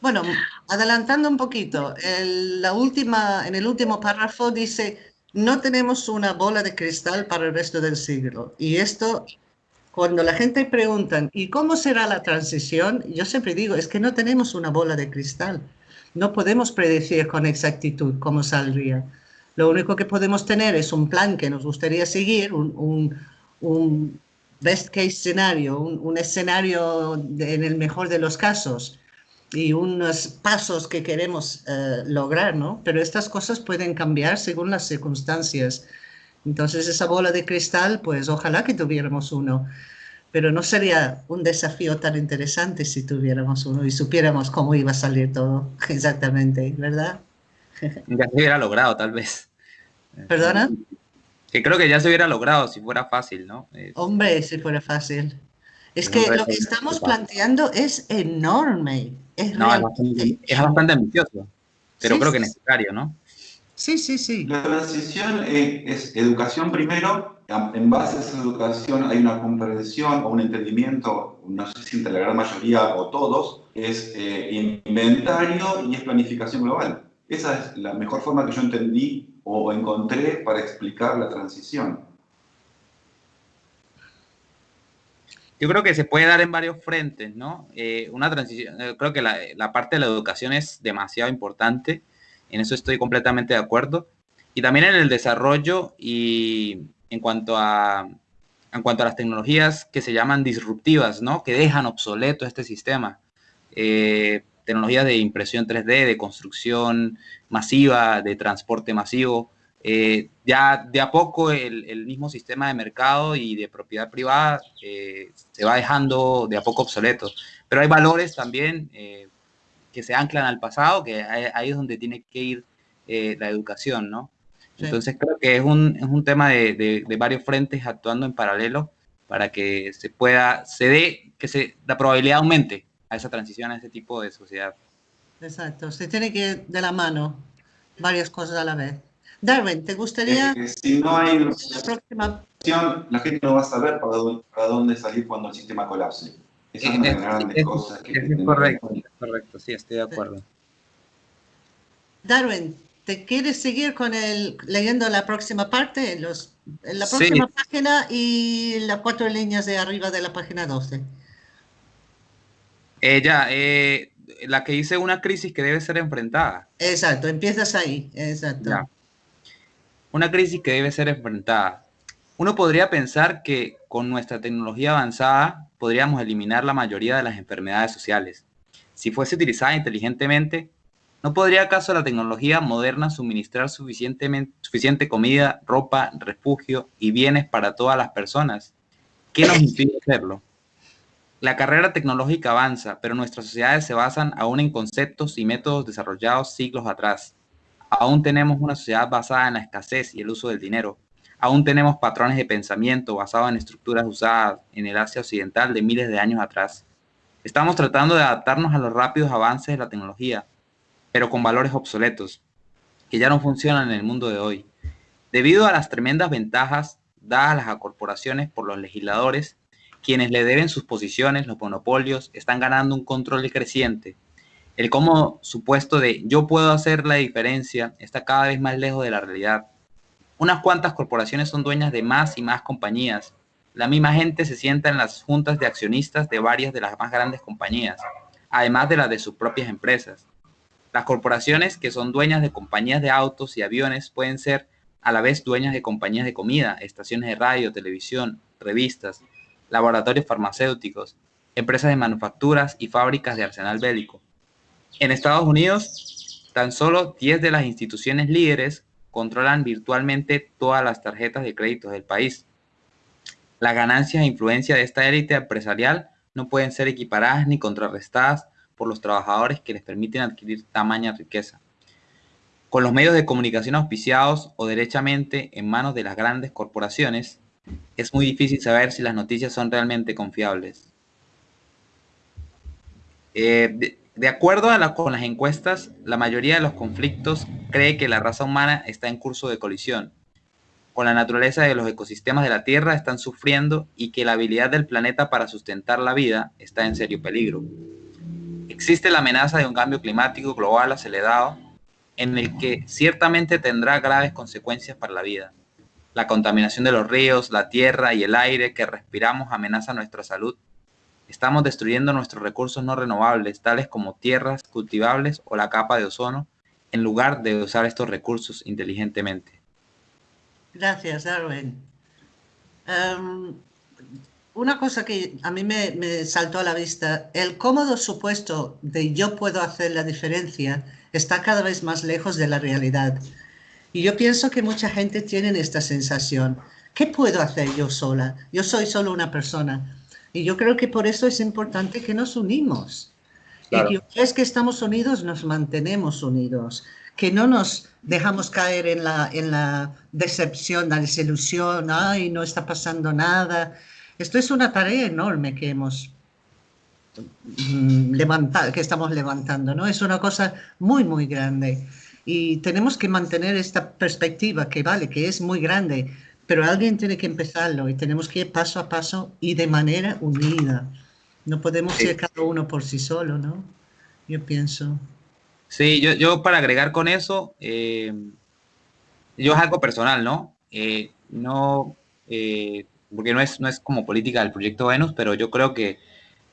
Bueno, adelantando un poquito, el, la última, en el último párrafo dice, no tenemos una bola de cristal para el resto del siglo. Y esto, cuando la gente pregunta, ¿y cómo será la transición? Yo siempre digo, es que no tenemos una bola de cristal. No podemos predecir con exactitud cómo saldría. Lo único que podemos tener es un plan que nos gustaría seguir, un, best case scenario, un, escenario en el mejor de los casos y unos pasos que queremos uh, lograr, ¿no? Pero estas cosas pueden cambiar según las circunstancias. Entonces, esa bola de cristal, pues ojalá que tuviéramos uno, pero no sería un desafío tan interesante si tuviéramos uno y supiéramos cómo iba a salir todo exactamente, ¿verdad? Ya se hubiera logrado, tal vez. ¿Perdona? Que creo que ya se hubiera logrado si fuera fácil, ¿no? Hombre, si fuera fácil. Es que lo que estamos planteando es enorme. Es, no, es, bastante, es bastante ambicioso, pero Sí, creo que sí. necesario, ¿no? Sí, sí, sí. La transición eh, es educación primero, a- en base a esa educación hay una comprensión o un entendimiento, no sé si entre la gran mayoría o todos, es eh, inventario y es planificación global. Esa es la mejor forma que yo entendí o encontré para explicar la transición. Yo creo que se puede dar en varios frentes, ¿no? Eh, una transición, eh, creo que la, parte de la educación es demasiado importante, en eso estoy completamente de acuerdo, y también en el desarrollo y en cuanto a, en cuanto a las tecnologías que se llaman disruptivas, ¿no? Que dejan obsoleto este sistema. Eh, tecnologías de impresión 3D, de construcción masiva, de transporte masivo, eh, ya de a poco el, el, mismo sistema de mercado y de propiedad privada eh, se va dejando de a poco obsoleto. Pero hay valores también eh, que se anclan al pasado, que ahí es donde tiene que ir eh, la educación, ¿no? Sí. Entonces creo que es un, es un tema de, de, de, varios frentes actuando en paralelo para que se pueda, se dé, que se, la probabilidad aumente a esa transición, a ese tipo de sociedad. Exacto, se tiene que ir de la mano varias cosas a la vez. Darwin, ¿te gustaría? Es que si no hay la próxima la gente no va a saber para dónde, para dónde salir cuando el sistema colapse. Esas son las grandes es, cosas que es correcto, es correcto, sí, estoy de acuerdo. Darwin, ¿te quieres seguir con el leyendo la próxima parte? Los, en la próxima sí. página y las cuatro líneas de arriba de la página 12. Eh, ya, eh, la que dice una crisis que debe ser enfrentada. Exacto, empiezas ahí, exacto. Ya. Una crisis que debe ser enfrentada. Uno podría pensar que con nuestra tecnología avanzada podríamos eliminar la mayoría de las enfermedades sociales. Si fuese utilizada inteligentemente, ¿no podría acaso la tecnología moderna suministrar suficiente comida, ropa, refugio y bienes para todas las personas? ¿Qué nos impide hacerlo? La carrera tecnológica avanza, pero nuestras sociedades se basan aún en conceptos y métodos desarrollados siglos atrás. Aún tenemos una sociedad basada en la escasez y el uso del dinero. Aún tenemos patrones de pensamiento basados en estructuras usadas en el Asia Occidental de miles de años atrás. Estamos tratando de adaptarnos a los rápidos avances de la tecnología, pero con valores obsoletos, que ya no funcionan en el mundo de hoy. Debido a las tremendas ventajas dadas a las corporaciones por los legisladores, quienes le deben sus posiciones, los monopolios, están ganando un control creciente. El como supuesto de yo puedo hacer la diferencia está cada vez más lejos de la realidad. Unas cuantas corporaciones son dueñas de más y más compañías. La misma gente se sienta en las juntas de accionistas de varias de las más grandes compañías, además de las de sus propias empresas. Las corporaciones que son dueñas de compañías de autos y aviones pueden ser a la vez dueñas de compañías de comida, estaciones de radio, televisión, revistas, laboratorios farmacéuticos, empresas de manufacturas y fábricas de arsenal bélico. En Estados Unidos, tan solo 10 de las instituciones líderes controlan virtualmente todas las tarjetas de crédito del país. Las ganancias e influencia de esta élite empresarial no pueden ser equiparadas ni contrarrestadas por los trabajadores que les permiten adquirir tamaña riqueza. Con los medios de comunicación auspiciados o derechamente en manos de las grandes corporaciones, es muy difícil saber si las noticias son realmente confiables. Eh, de, acuerdo con las encuestas, la mayoría de los conflictos cree que la raza humana está en curso de colisión. Con la naturaleza de los ecosistemas de la Tierra están sufriendo y que la habilidad del planeta para sustentar la vida está en serio peligro. Existe la amenaza de un cambio climático global acelerado en el que ciertamente tendrá graves consecuencias para la vida. La contaminación de los ríos, la tierra y el aire que respiramos amenaza nuestra salud. Estamos destruyendo nuestros recursos no renovables, tales como tierras cultivables o la capa de ozono, en lugar de usar estos recursos inteligentemente. Gracias, Darwin. Um, una cosa que a mí me, saltó a la vista, el cómodo supuesto de yo puedo hacer la diferencia está cada vez más lejos de la realidad. Y yo pienso que mucha gente tiene esta sensación. ¿Qué puedo hacer yo sola? Yo soy solo una persona. Y yo creo que por eso es importante que nos unimos. Claro. Y que es que estamos unidos, nos mantenemos unidos. Que no nos dejamos caer en la, en la decepción, la desilusión, ay, no está pasando nada. Esto es una tarea enorme que hemos mm, levantado, que estamos levantando, ¿no? Es una cosa muy, muy grande. Y tenemos que mantener esta perspectiva que vale, que es muy grande, pero alguien tiene que empezarlo y tenemos que ir paso a paso y de manera unida. No podemos ir cada uno por sí solo, ¿no? Yo pienso. Sí, yo, yo para agregar con eso, eh, yo es algo personal, ¿no? Eh, no, eh, porque no es, no es como política del proyecto Venus, pero yo creo que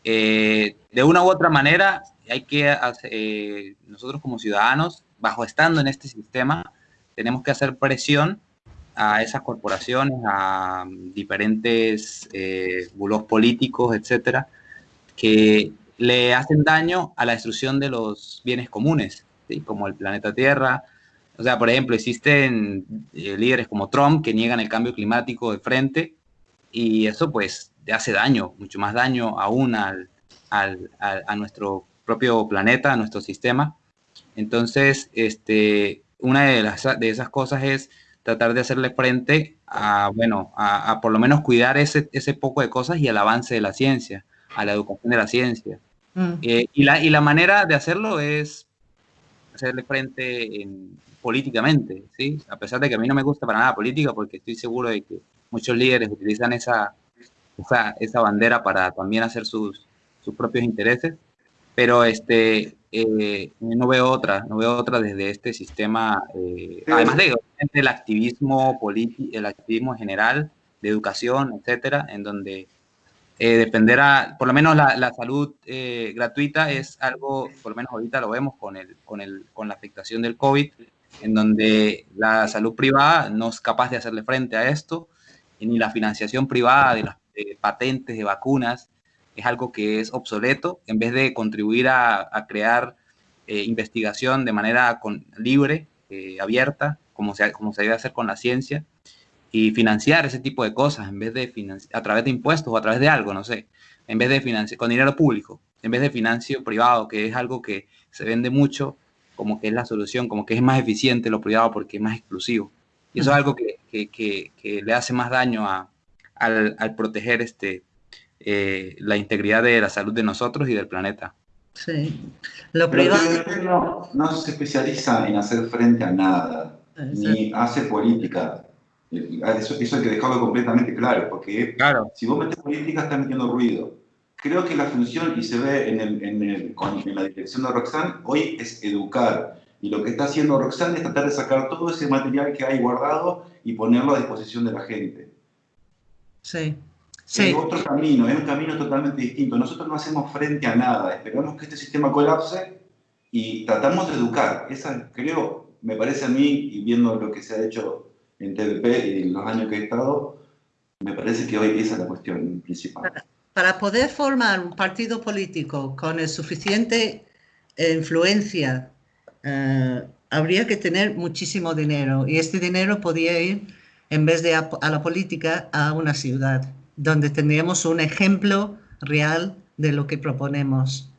de una u otra manera hay que, nosotros como ciudadanos, bajo estando en este sistema, tenemos que hacer presión a esas corporaciones, a diferentes bulos políticos, etcétera, que le hacen daño a la destrucción de los bienes comunes, como el planeta Tierra. O sea, por ejemplo, existen eh, líderes como Trump que niegan el cambio climático de frente y eso pues hace daño, mucho más daño aún al, al, a nuestro propio planeta, a nuestro sistema. Entonces, este, una de, las, de esas cosas es tratar de hacerle frente a, bueno, a, a por lo menos cuidar ese, ese poco de cosas y el avance de la ciencia a la educación de la ciencia. Mm. Eh, y, la, y la manera de hacerlo es hacerle frente políticamente, ¿sí? A pesar de que a mí no me gusta para nada política, porque estoy seguro de que muchos líderes utilizan esa, esa, esa bandera para también hacer sus, sus propios intereses, pero este, eh, no veo otra, no veo otra desde este sistema, eh, además de el activismo político, el activismo general, de educación, etcétera, en donde eh, dependerá, por lo menos la, salud eh, gratuita es algo, por lo menos ahorita lo vemos con, el, con, el, con la afectación del COVID, en donde la salud privada no es capaz de hacerle frente a esto, ni la financiación privada de las patentes de vacunas es algo que es obsoleto, en vez de contribuir a, crear eh, investigación de manera con, libre, abierta, como se, como se debe hacer con la ciencia, y financiar ese tipo de cosas en vez de a través de impuestos o a través de algo, no sé, en vez de financiar con dinero público, en vez de financio privado, que es algo que se vende mucho como que es la solución, como que es más eficiente lo privado porque es más exclusivo. Y eso es algo que, que, que, le hace más daño a, al, al, proteger este, eh, la integridad de la salud de nosotros y del planeta. Sí, lo privado... No, no se especializa en hacer frente a nada, ni hace política eso, eso, hay que dejarlo completamente claro, porque claro. si vos metes política, estás metiendo ruido. Creo que la función, y se ve en, el, en, el, en la dirección de Roxanne, hoy es educar. Y lo que está haciendo Roxanne es tratar de sacar todo ese material que hay guardado y ponerlo a disposición de la gente. Sí. Sí. Es otro camino, es un camino totalmente distinto. Nosotros no hacemos frente a nada, esperamos que este sistema colapse y tratamos de educar. Esa, creo, me parece a mí, y viendo lo que se ha hecho en TVP y los años que he estado, me parece que hoy esa es la cuestión principal. Para, poder formar un partido político con el suficiente eh, influencia, eh, habría que tener muchísimo dinero y este dinero podría ir, en vez de a, la política, a una ciudad, donde tendríamos un ejemplo real de lo que proponemos,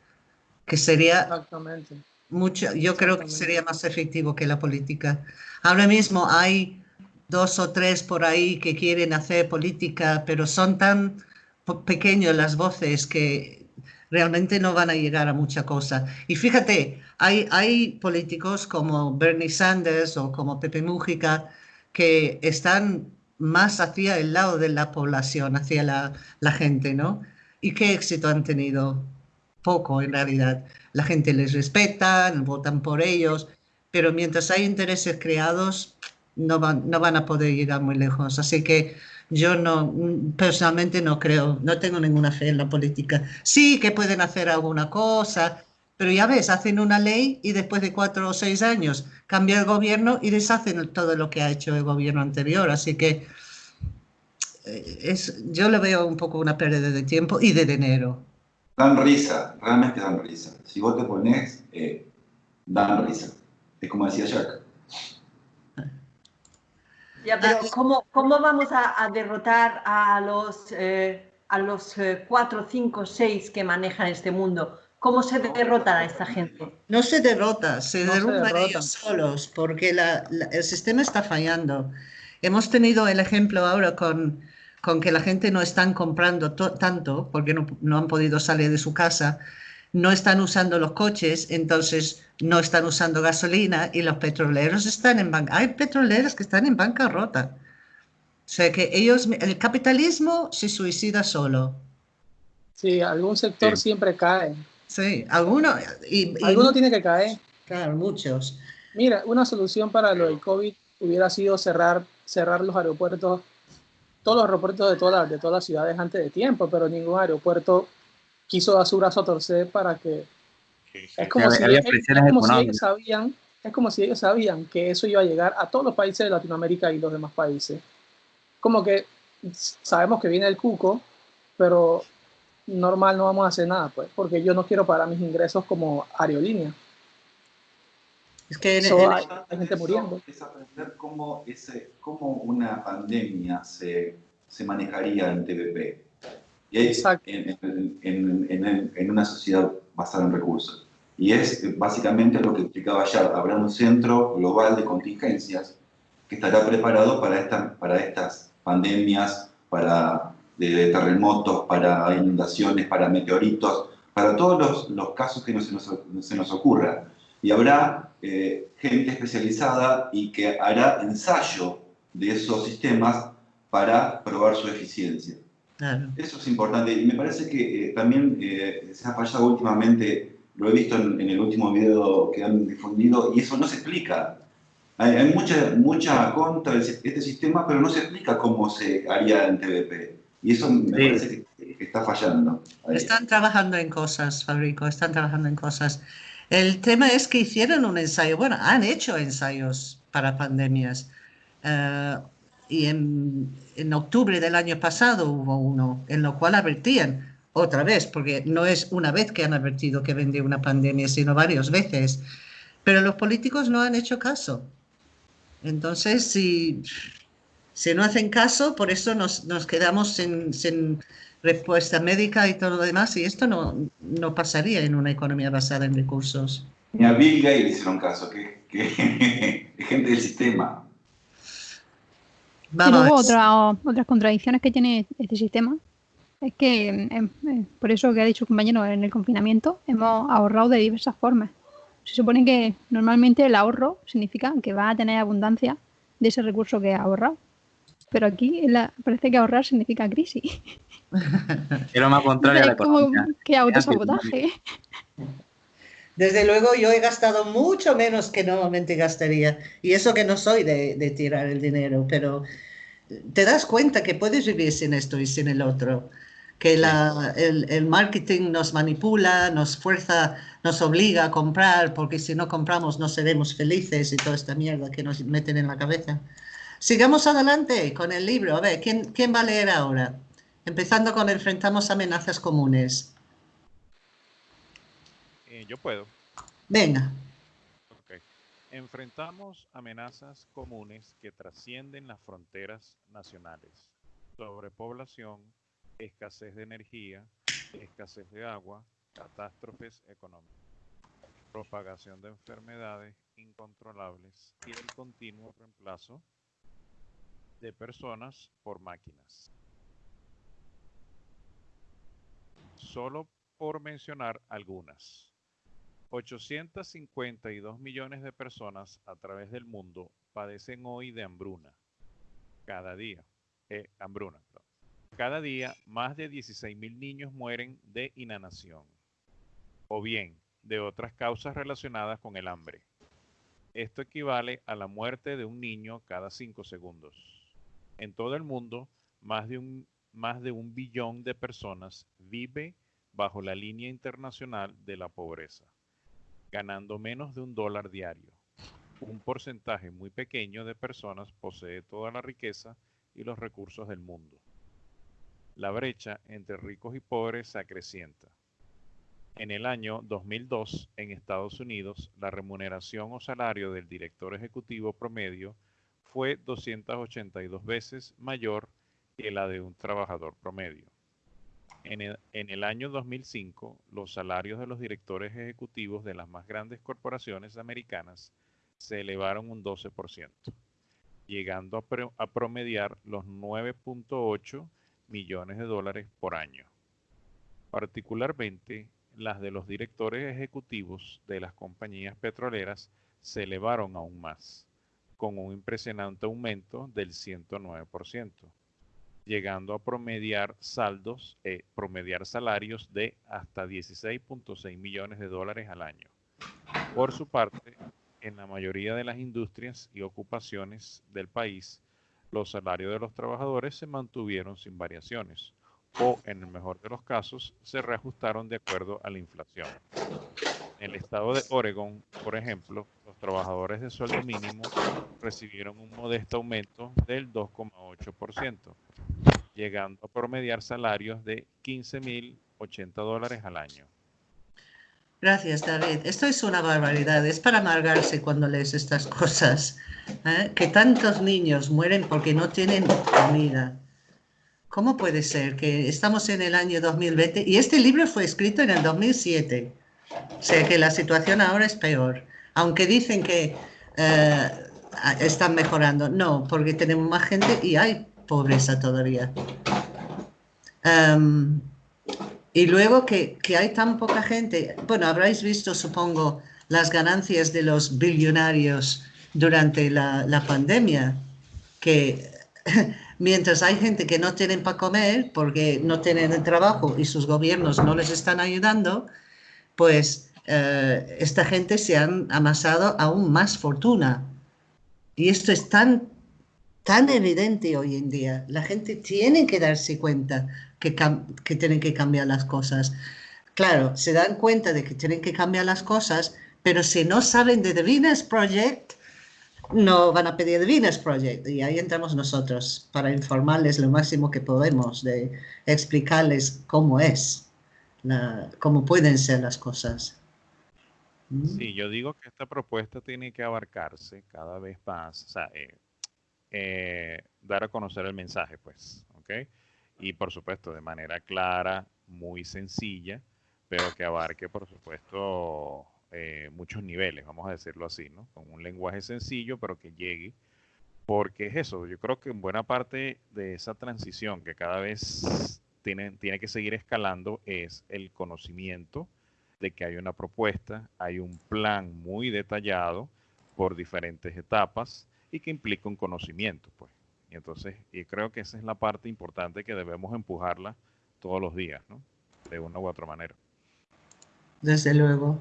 que sería Exactamente. mucho, yo creo que sería más efectivo que la política. Ahora mismo hay dos o tres por ahí que quieren hacer política, pero son tan pequeños las voces que realmente no van a llegar a mucha cosa. Y fíjate, hay, hay políticos como Bernie Sanders o como Pepe Mújica que están más hacia el lado de la población, hacia la, gente, ¿no? ¿Y qué éxito han tenido? Poco, en realidad. La gente les respeta, votan por ellos, pero mientras hay intereses creados, no van, no van a poder llegar muy lejos. Así que yo no, personalmente no creo, no tengo ninguna fe en la política. Sí que pueden hacer alguna cosa, pero ya ves, hacen una ley y después de cuatro o seis años cambia el gobierno y deshacen todo lo que ha hecho el gobierno anterior. Así que eh, es, yo le veo un poco una pérdida de tiempo y de dinero. Dan risa, realmente dan risa. Si vos te pones, eh, dan risa. Es como decía Jack. Ya, pero ¿cómo, cómo vamos a, derrotar a los, eh, a los 4, 5, 6 que manejan este mundo? ¿Cómo se derrota a esta gente? No se derrota, se derrumban ellos solos, porque la, el sistema está fallando. Hemos tenido el ejemplo ahora con, con que la gente no están comprando tanto porque no, no, han podido salir de su casa, no están usando los coches, entonces no están usando gasolina y los petroleros están en banca. Hay petroleros que están en bancarrota. O sea que ellos, el capitalismo se suicida solo. Sí, algún sector siempre cae. Sí, alguno. Y, alguno tiene que caer. Claro, muchos. Mira, una solución para lo del COVID hubiera sido cerrar, cerrar los aeropuertos, todos los aeropuertos de todas, de todas las ciudades antes de tiempo, pero ningún aeropuerto quiso dar su brazo a torcer para que... Es como, si, ellos sabían, es como si ellos sabían que eso iba a llegar a todos los países de Latinoamérica y los demás países. Como que sabemos que viene el cuco, pero normal no vamos a hacer nada, pues, porque yo no quiero pagar mis ingresos como aerolínea. Es que hay, gente muriendo. Es aprender cómo, ese, cómo una pandemia se, se manejaría en TVP. Y es en, en, en, una sociedad basada en recursos. Y es básicamente lo que explicaba ayer. Habrá un centro global de contingencias que estará preparado para, esta, para estas pandemias, para de terremotos, para inundaciones, para meteoritos, para todos los, los casos que no se nos, se nos ocurra. Y habrá eh, gente especializada y que hará ensayo de esos sistemas para probar su eficiencia. Eso es importante y me parece que eh, también eh, se ha fallado últimamente, lo he visto en, el último video que han difundido y eso no se explica. Hay, hay mucha, mucha contra este sistema, pero no se explica cómo se haría en TVP. Y eso me parece que, está fallando. Están trabajando en cosas, Fabrico, están trabajando en cosas. El tema es que hicieron un ensayo, bueno, han hecho ensayos para pandemias. Eh, y en, en, octubre del año pasado hubo uno en lo cual advertían otra vez, porque no es una vez que han advertido que vendría una pandemia, sino varias veces. Pero los políticos no han hecho caso. Entonces, si si no hacen caso, por eso nos, nos quedamos sin, respuesta médica y todo lo demás, y esto no, no pasaría en una economía basada en recursos. Ni a Bill Gates hicieron caso, que, que gente del sistema. Y luego otra, otras contradicciones que tiene este sistema es que, em, em, por eso que ha dicho el compañero, en el confinamiento hemos ahorrado de diversas formas. Se supone que normalmente el ahorro significa que va a tener abundancia de ese recurso que ha ahorrado. Pero aquí parece que ahorrar significa crisis. Era más contrario a la como que autosabotaje. Desde luego yo he gastado mucho menos que normalmente gastaría. Y eso que no soy de, tirar el dinero, pero te das cuenta que puedes vivir sin esto y sin el otro. Que el, el, marketing nos manipula, nos fuerza, nos obliga a comprar, porque si no compramos no seremos felices y toda esta mierda que nos meten en la cabeza. Sigamos adelante con el libro. A ver, ¿quién, quién va a leer ahora? Empezando con Enfrentamos amenazas comunes. Eh, yo puedo. Venga. Enfrentamos amenazas comunes que trascienden las fronteras nacionales. Sobrepoblación, escasez de energía, escasez de agua, catástrofes económicas, propagación de enfermedades incontrolables y el continuo reemplazo de personas por máquinas. Solo por mencionar algunas. 852 millones de personas a través del mundo padecen hoy de hambruna. Cada día. Eh, hambruna. Cada día más de 16 mil niños mueren de inanación. O bien, de otras causas relacionadas con el hambre. Esto equivale a la muerte de un niño cada 5 segundos. En todo el mundo, más de un, más de un billón de personas vive bajo la línea internacional de la pobreza, ganando menos de un dólar diario. Un porcentaje muy pequeño de personas posee toda la riqueza y los recursos del mundo. La brecha entre ricos y pobres se acrecienta. En el año 2002, en Estados Unidos, la remuneración o salario del director ejecutivo promedio fue 282 veces mayor que la de un trabajador promedio. En el, año 2005, los salarios de los directores ejecutivos de las más grandes corporaciones americanas se elevaron un 12%. llegando a, promediar los 9.8 millones de dólares por año. Particularmente, las de los directores ejecutivos de las compañías petroleras se elevaron aún más, con un impresionante aumento del 109%, llegando a promediar saldos, eh, promediar salarios de hasta 16.6 millones de dólares al año. Por su parte, en la mayoría de las industrias y ocupaciones del país, los salarios de los trabajadores se mantuvieron sin variaciones o, en el mejor de los casos, se reajustaron de acuerdo a la inflación. En el estado de Oregon, por ejemplo, trabajadores de sueldo mínimo recibieron un modesto aumento del 2,8%, llegando a promediar salarios de 15.080 dólares al año. Gracias, David. Esto es una barbaridad. Es para amargarse cuando lees estas cosas. ¿eh? Que tantos niños mueren porque no tienen comida. ¿Cómo puede ser que estamos en el año 2020 y este libro fue escrito en el 2007? O sea que la situación ahora es peor. Aunque dicen que eh, están mejorando. No, porque tenemos más gente y hay pobreza todavía. Em, y luego que, hay tan poca gente, bueno, habréis visto, supongo, las ganancias de los billonarios durante la, pandemia, que mientras hay gente que no tienen para comer porque no tienen trabajo y sus gobiernos no les están ayudando, pues eh, esta gente se han amasado aún más fortuna. Y esto es tan, tan evidente hoy en día. La gente tiene que darse cuenta que, tienen que cambiar las cosas. Claro, se dan cuenta de que tienen que cambiar las cosas, pero si no saben de The Venus Project, no van a pedir The Venus Project. Y ahí entramos nosotros para informarles lo máximo que podemos, de explicarles cómo es, cómo pueden ser las cosas. Sí, yo digo que esta propuesta tiene que abarcarse cada vez más, o sea, eh, eh, dar a conocer el mensaje, pues, ¿ok? y por supuesto de manera clara, muy sencilla, pero que abarque por supuesto eh, muchos niveles, vamos a decirlo así, ¿no? Con un lenguaje sencillo, pero que llegue, porque es eso, yo creo que en buena parte de esa transición que cada vez tiene, tiene que seguir escalando es el conocimiento de que hay una propuesta, hay un plan muy detallado por diferentes etapas y que implica un conocimiento, pues. Y entonces, y creo que esa es la parte importante que debemos empujarla todos los días, ¿no? De una u otra manera. Desde luego.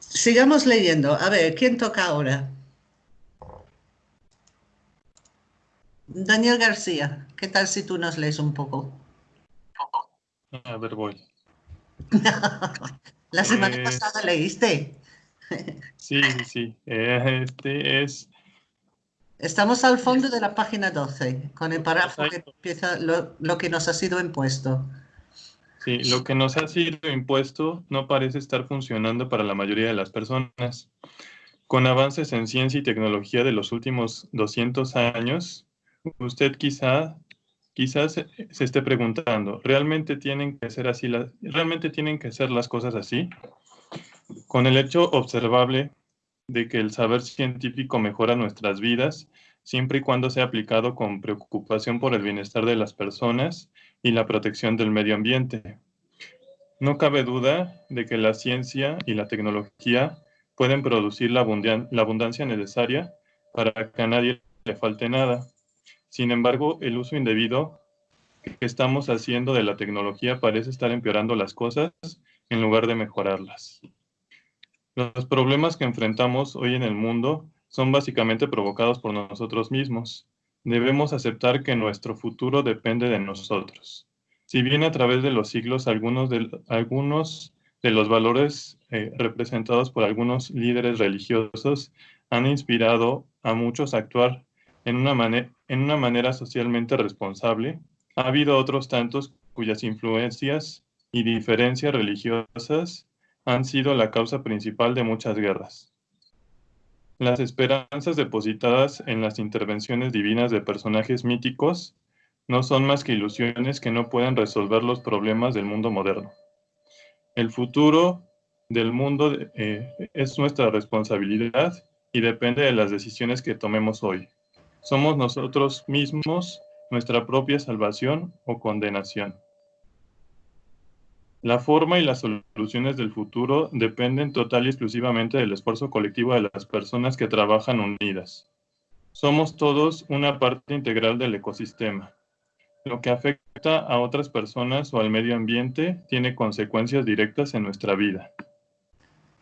Sigamos leyendo. A ver, ¿quién toca ahora? Daniel García, ¿qué tal si tú nos lees un poco? A ver, voy. La semana pasada leíste. sí, sí. Eh, este es Estamos al fondo de la página 12, con el párrafo que empieza lo, que nos ha sido impuesto. Sí, lo que nos ha sido impuesto no parece estar funcionando para la mayoría de las personas. Con avances en ciencia y tecnología de los últimos 200 años, usted quizá, quizás se, se esté preguntando, ¿realmente tienen que ser así? ¿Realmente tienen que ser las cosas así? Con el hecho observable de que el saber científico mejora nuestras vidas siempre y cuando sea aplicado con preocupación por el bienestar de las personas y la protección del medio ambiente. No cabe duda de que la ciencia y la tecnología pueden producir la, abundancia necesaria para que a nadie le falte nada. Sin embargo, el uso indebido que estamos haciendo de la tecnología parece estar empeorando las cosas en lugar de mejorarlas. Los problemas que enfrentamos hoy en el mundo son básicamente provocados por nosotros mismos. Debemos aceptar que nuestro futuro depende de nosotros. Si bien a través de los siglos algunos de, algunos de los valores eh, representados por algunos líderes religiosos han inspirado a muchos a actuar en una, manera socialmente responsable, ha habido otros tantos cuyas influencias y diferencias religiosas han sido la causa principal de muchas guerras. Las esperanzas depositadas en las intervenciones divinas de personajes míticos no son más que ilusiones que no pueden resolver los problemas del mundo moderno. El futuro del mundo eh, es nuestra responsabilidad y depende de las decisiones que tomemos hoy. Somos nosotros mismos nuestra propia salvación o condenación. La forma y las soluciones del futuro dependen total y exclusivamente del esfuerzo colectivo de las personas que trabajan unidas. Somos todos una parte integral del ecosistema. Lo que afecta a otras personas o al medio ambiente tiene consecuencias directas en nuestra vida.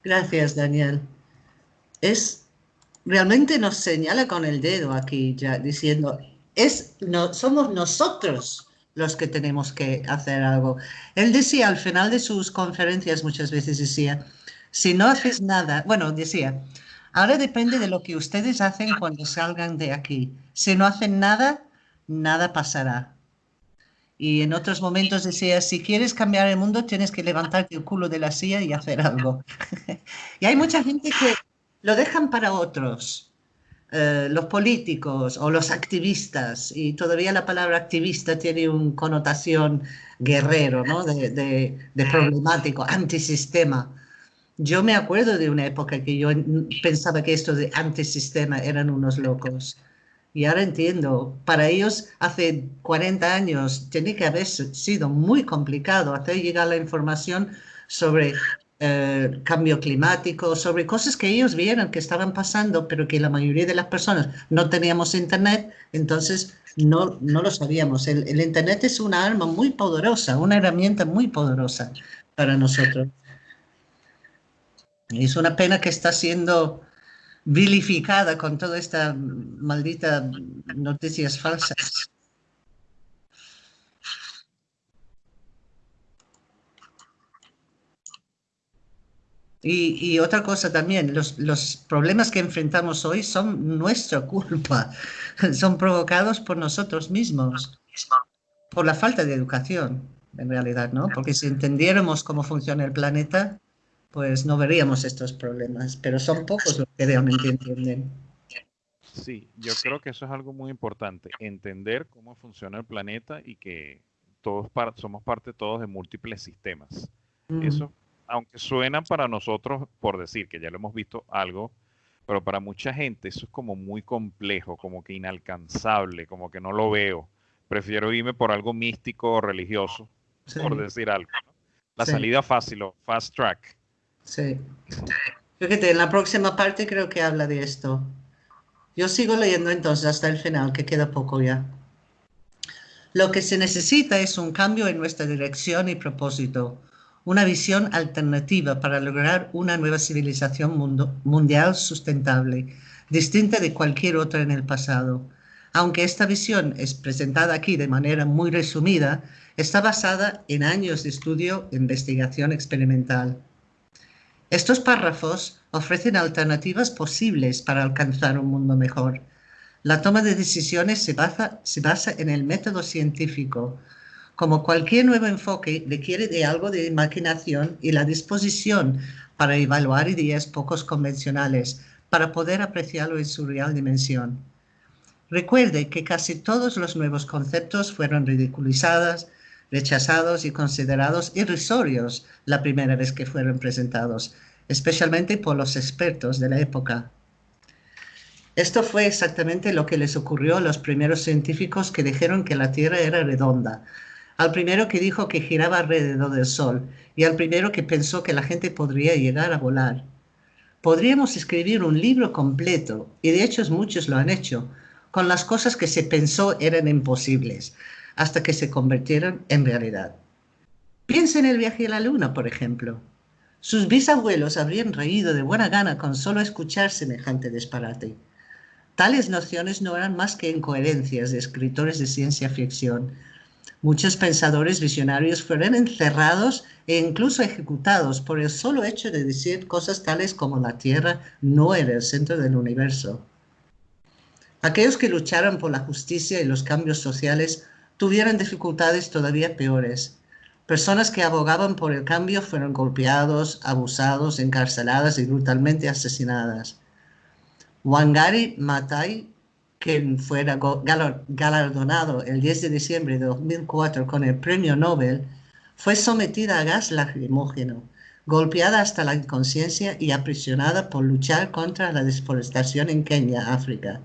Gracias, Daniel. Es realmente nos señala con el dedo aquí ya diciendo es no somos nosotros los que tenemos que hacer algo. Él decía al final de sus conferencias muchas veces decía, si no haces nada, bueno, decía, ahora depende de lo que ustedes hacen cuando salgan de aquí. Si no hacen nada, nada pasará. Y en otros momentos decía, si quieres cambiar el mundo, tienes que levantarte el culo de la silla y hacer algo. y hay mucha gente que lo dejan para otros. Eh, los políticos o los activistas, y todavía la palabra activista tiene una connotación guerrero, ¿no? de, de, problemático, antisistema. Yo me acuerdo de una época que yo pensaba que esto de antisistema eran unos locos. Y ahora entiendo, para ellos hace 40 años tiene que haber sido muy complicado hacer llegar la información sobre eh, cambio climático, sobre cosas que ellos vieron que estaban pasando, pero que la mayoría de las personas no teníamos internet, entonces no, no lo sabíamos. El, el internet es una arma muy poderosa, una herramienta muy poderosa para nosotros. Es una pena que está siendo vilificada con toda esta maldita noticias falsas. Y, otra cosa también, los, los, problemas que enfrentamos hoy son nuestra culpa, son provocados por nosotros mismos, por la falta de educación, en realidad, ¿no? Porque si entendiéramos cómo funciona el planeta, pues no veríamos estos problemas, pero son pocos los que realmente entienden. Sí, yo creo que eso es algo muy importante, entender cómo funciona el planeta y que todos somos parte todos de múltiples sistemas. Mm. Eso aunque suenan para nosotros, por decir que ya lo hemos visto algo, pero para mucha gente eso es como muy complejo, como que inalcanzable, como que no lo veo. Prefiero irme por algo místico o religioso, por decir algo. La salida fácil o fast track. Sí. Fíjate, en la próxima parte creo que habla de esto. Yo sigo leyendo entonces hasta el final, que queda poco ya. Lo que se necesita es un cambio en nuestra dirección y propósito, una visión alternativa para lograr una nueva civilización mundial sustentable, distinta de cualquier otra en el pasado. Aunque esta visión es presentada aquí de manera muy resumida, está basada en años de estudio e investigación experimental. Estos párrafos ofrecen alternativas posibles para alcanzar un mundo mejor. La toma de decisiones se basa, se basa en el método científico, como cualquier nuevo enfoque, requiere de algo de imaginación y la disposición para evaluar ideas pocos convencionales, para poder apreciarlo en su real dimensión. Recuerde que casi todos los nuevos conceptos fueron ridiculizados, rechazados y considerados irrisorios la primera vez que fueron presentados, especialmente por los expertos de la época. Esto fue exactamente lo que les ocurrió a los primeros científicos que dijeron que la Tierra era redonda, al primero que dijo que giraba alrededor del Sol y al primero que pensó que la gente podría llegar a volar. Podríamos escribir un libro completo, y de hecho muchos lo han hecho, con las cosas que se pensó eran imposibles, hasta que se convirtieron en realidad. Piensa en el viaje a la Luna, por ejemplo. Sus bisabuelos habrían reído de buena gana con solo escuchar semejante disparate. Tales nociones no eran más que incoherencias de escritores de ciencia ficción, Muchos pensadores visionarios fueron encerrados e incluso ejecutados por el solo hecho de decir cosas tales como la Tierra no era el centro del universo. Aquellos que lucharon por la justicia y los cambios sociales tuvieron dificultades todavía peores. Personas que abogaban por el cambio fueron golpeados, abusados, encarceladas y brutalmente asesinadas. Wangari Maathai quien fuera galardonado el 10 de diciembre de 2004 con el premio Nobel, fue sometida a gas lacrimógeno, golpeada hasta la inconsciencia y aprisionada por luchar contra la deforestación en Kenia, África.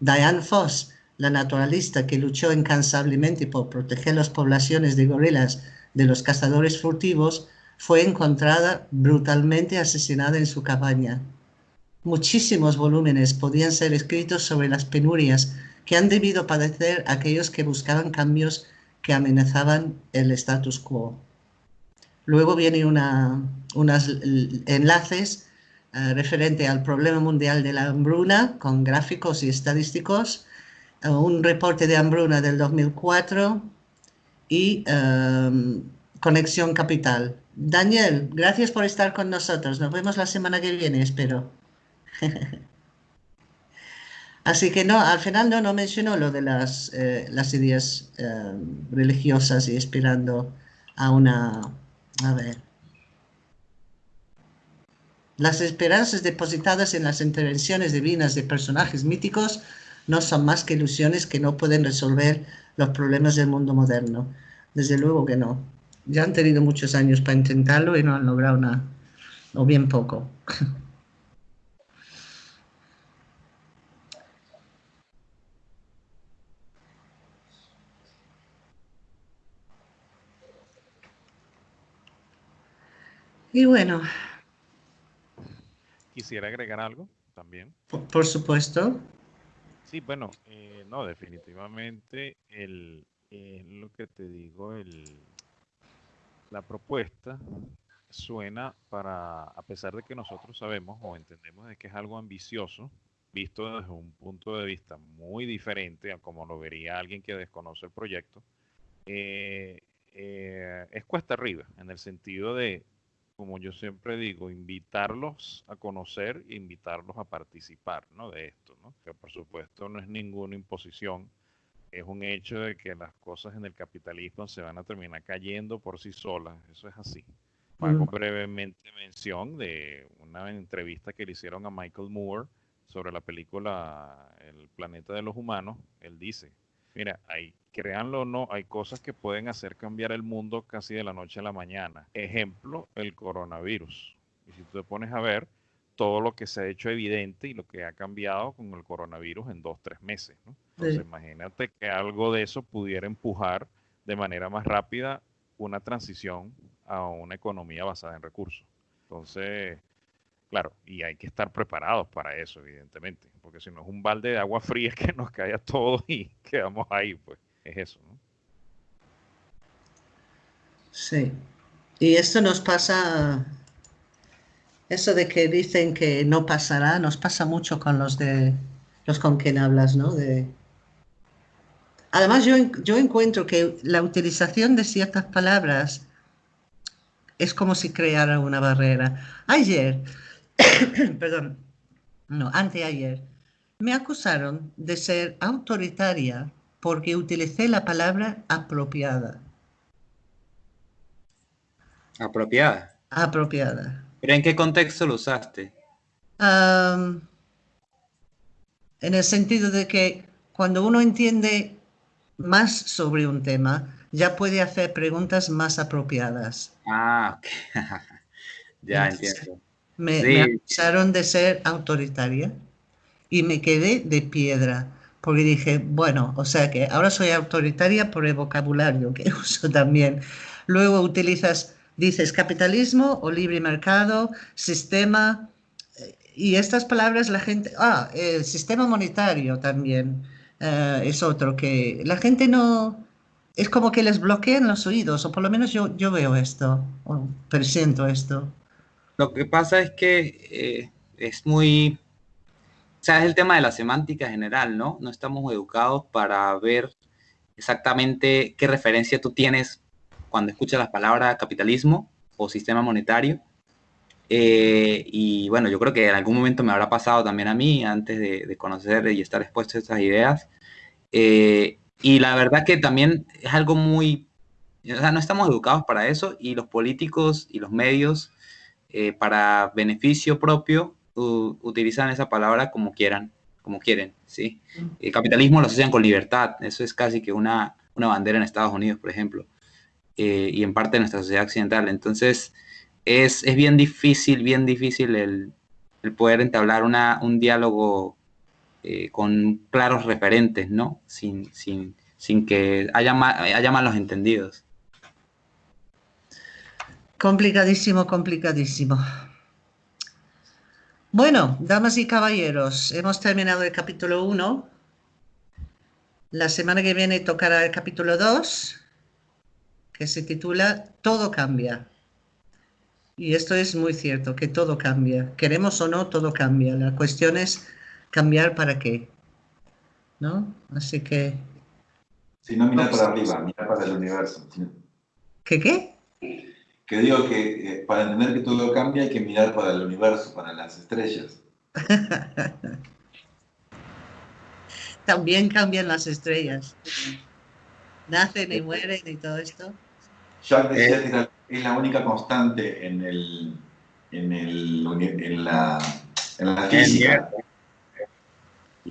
Diane Foss, la naturalista que luchó incansablemente por proteger las poblaciones de gorilas de los cazadores furtivos, fue encontrada brutalmente asesinada en su cabaña. Muchísimos volúmenes podían ser escritos sobre las penurias que han debido padecer aquellos que buscaban cambios que amenazaban el status quo. Luego vienen unos enlaces uh, referente al problema mundial de la hambruna con gráficos y estadísticos, uh, un reporte de hambruna del 2004 y um, Conexión Capital. Daniel, gracias por estar con nosotros. Nos vemos la semana que viene, espero. Así que no, al final no, no mencionó lo de las, eh, ideas eh, religiosas y esperando a una... A ver. Las esperanzas depositadas en las intervenciones divinas de personajes míticos no son más que ilusiones que no pueden resolver los problemas del mundo moderno. Desde luego que no. Ya han tenido muchos años para intentarlo y no han logrado nada, o bien poco. Y bueno. Quisiera agregar algo también. Por, supuesto. Sí, bueno, eh, no, definitivamente el, eh, lo que te digo, el, la propuesta suena para, a pesar de que nosotros sabemos o entendemos de que es algo ambicioso, visto desde un punto de vista muy diferente a como lo vería alguien que desconoce el proyecto, eh, es cuesta arriba, en el sentido de como yo siempre digo, invitarlos a conocer e invitarlos a participar ¿no? de esto, ¿no? que por supuesto no es ninguna imposición, es un hecho de que las cosas en el capitalismo se van a terminar cayendo por sí solas, eso es así. Hago brevemente mención de una entrevista que le hicieron a Michael Moore sobre la película El planeta de los humanos, él dice, Mira, hay, créanlo o no, hay cosas que pueden hacer cambiar el mundo casi de la noche a la mañana. Ejemplo, el coronavirus. Y si tú te pones a ver todo lo que se ha hecho evidente y lo que ha cambiado con el coronavirus en dos, tres meses. Entonces, imagínate que algo de eso pudiera empujar de manera más rápida una transición a una economía basada en recursos. Entonces, Claro, y hay que estar preparados para eso, evidentemente, porque si no es un balde de agua fría que nos cae a todos y quedamos ahí, pues es eso, ¿no? Sí, y esto nos pasa, eso de que dicen que no pasará, nos pasa mucho con los de los con quien hablas, ¿no? De... Además, yo, yo encuentro que la utilización de ciertas palabras es como si creara una barrera. Ayer perdón, no, anteayer, me acusaron de ser autoritaria porque utilicé la palabra apropiada. ¿Apropiada? Apropiada. ¿Pero en qué contexto lo usaste? en el sentido de que cuando uno entiende más sobre un tema, ya puede hacer preguntas más apropiadas. Ah, ok. ya entiendo. Me, acusaron de ser autoritaria y me quedé de piedra porque dije, bueno, o sea que ahora soy autoritaria por el vocabulario que uso también. Luego utilizas, dices capitalismo o libre mercado, sistema, eh, y estas palabras la gente, ah, el sistema monetario también eh, es otro que la gente no, es como que les bloquean los oídos, o por lo menos yo, yo veo esto, o presiento esto. Lo que pasa es que eh, es muy, o sea, es el tema de la semántica general, ¿no? No estamos educados para ver exactamente qué referencia tú tienes cuando escuchas las palabras capitalismo o sistema monetario. Eh, y bueno, yo creo que en algún momento me habrá pasado también a mí antes de, conocer y estar expuesto a estas ideas. Eh, y la verdad que también es algo muy, o sea, no estamos educados para eso y los políticos y los medios eh, para beneficio propio utilizan esa palabra como quieran, como quieren, ¿sí? El capitalismo lo asocian con libertad, eso es casi que una, una bandera en Estados Unidos, por ejemplo, eh, y en parte de nuestra sociedad occidental. Entonces, es, es bien difícil, bien difícil el, el poder entablar una, un diálogo eh, con claros referentes, ¿no? Sin, sin, sin que haya, ma- haya malos entendidos. Complicadísimo, complicadísimo. Bueno, damas y caballeros, hemos terminado el capítulo 1. La semana que viene tocará el capítulo 2, que se titula Todo cambia. Y esto es muy cierto, que todo cambia. Queremos o no, todo cambia. La cuestión es cambiar para qué. ¿No? Así que, Si no, mirar para arriba, mirar para el universo. ¿qué qué? Que digo que eh, para entender que todo cambia hay que mirar para el universo, para las estrellas. También cambian las estrellas. Nacen y mueren y todo esto. Jacques decía que era- es la única constante en, el, en, el, en, la, en la física.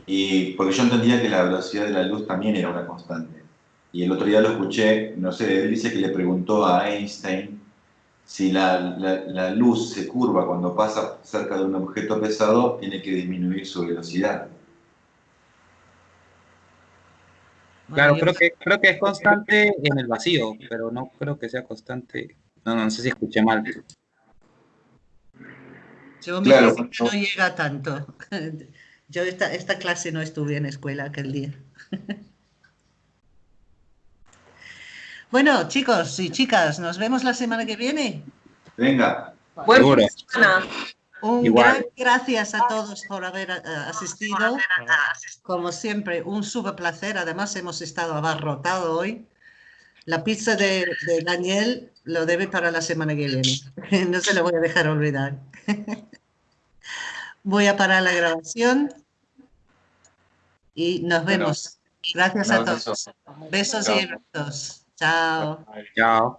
Y porque yo entendía que la velocidad de la luz también era una constante. Y el otro día lo escuché, no sé, él dice que le preguntó a Einstein si la, la- la luz se curva cuando pasa cerca de un objeto pesado, tiene que disminuir su velocidad. Claro, creo que, creo que es constante en el vacío, pero no creo que sea constante. No, no sé si escuché mal. Yo mi Claro, física no llega tanto. Yo esta, esta clase no estuve en escuela aquel día. Bueno, chicos y chicas, nos vemos la semana que viene. Venga, Buen Seguro. fin de semana. Un Igual. gran gracias a todos por haber eh, asistido. Como siempre, un súper placer. Además, hemos estado abarrotado hoy. La pizza de, de Daniel lo debe para la semana que viene. No se lo voy a dejar olvidar. Voy a parar la grabación y nos vemos. Gracias a todos. Besos y abrazos. 再见。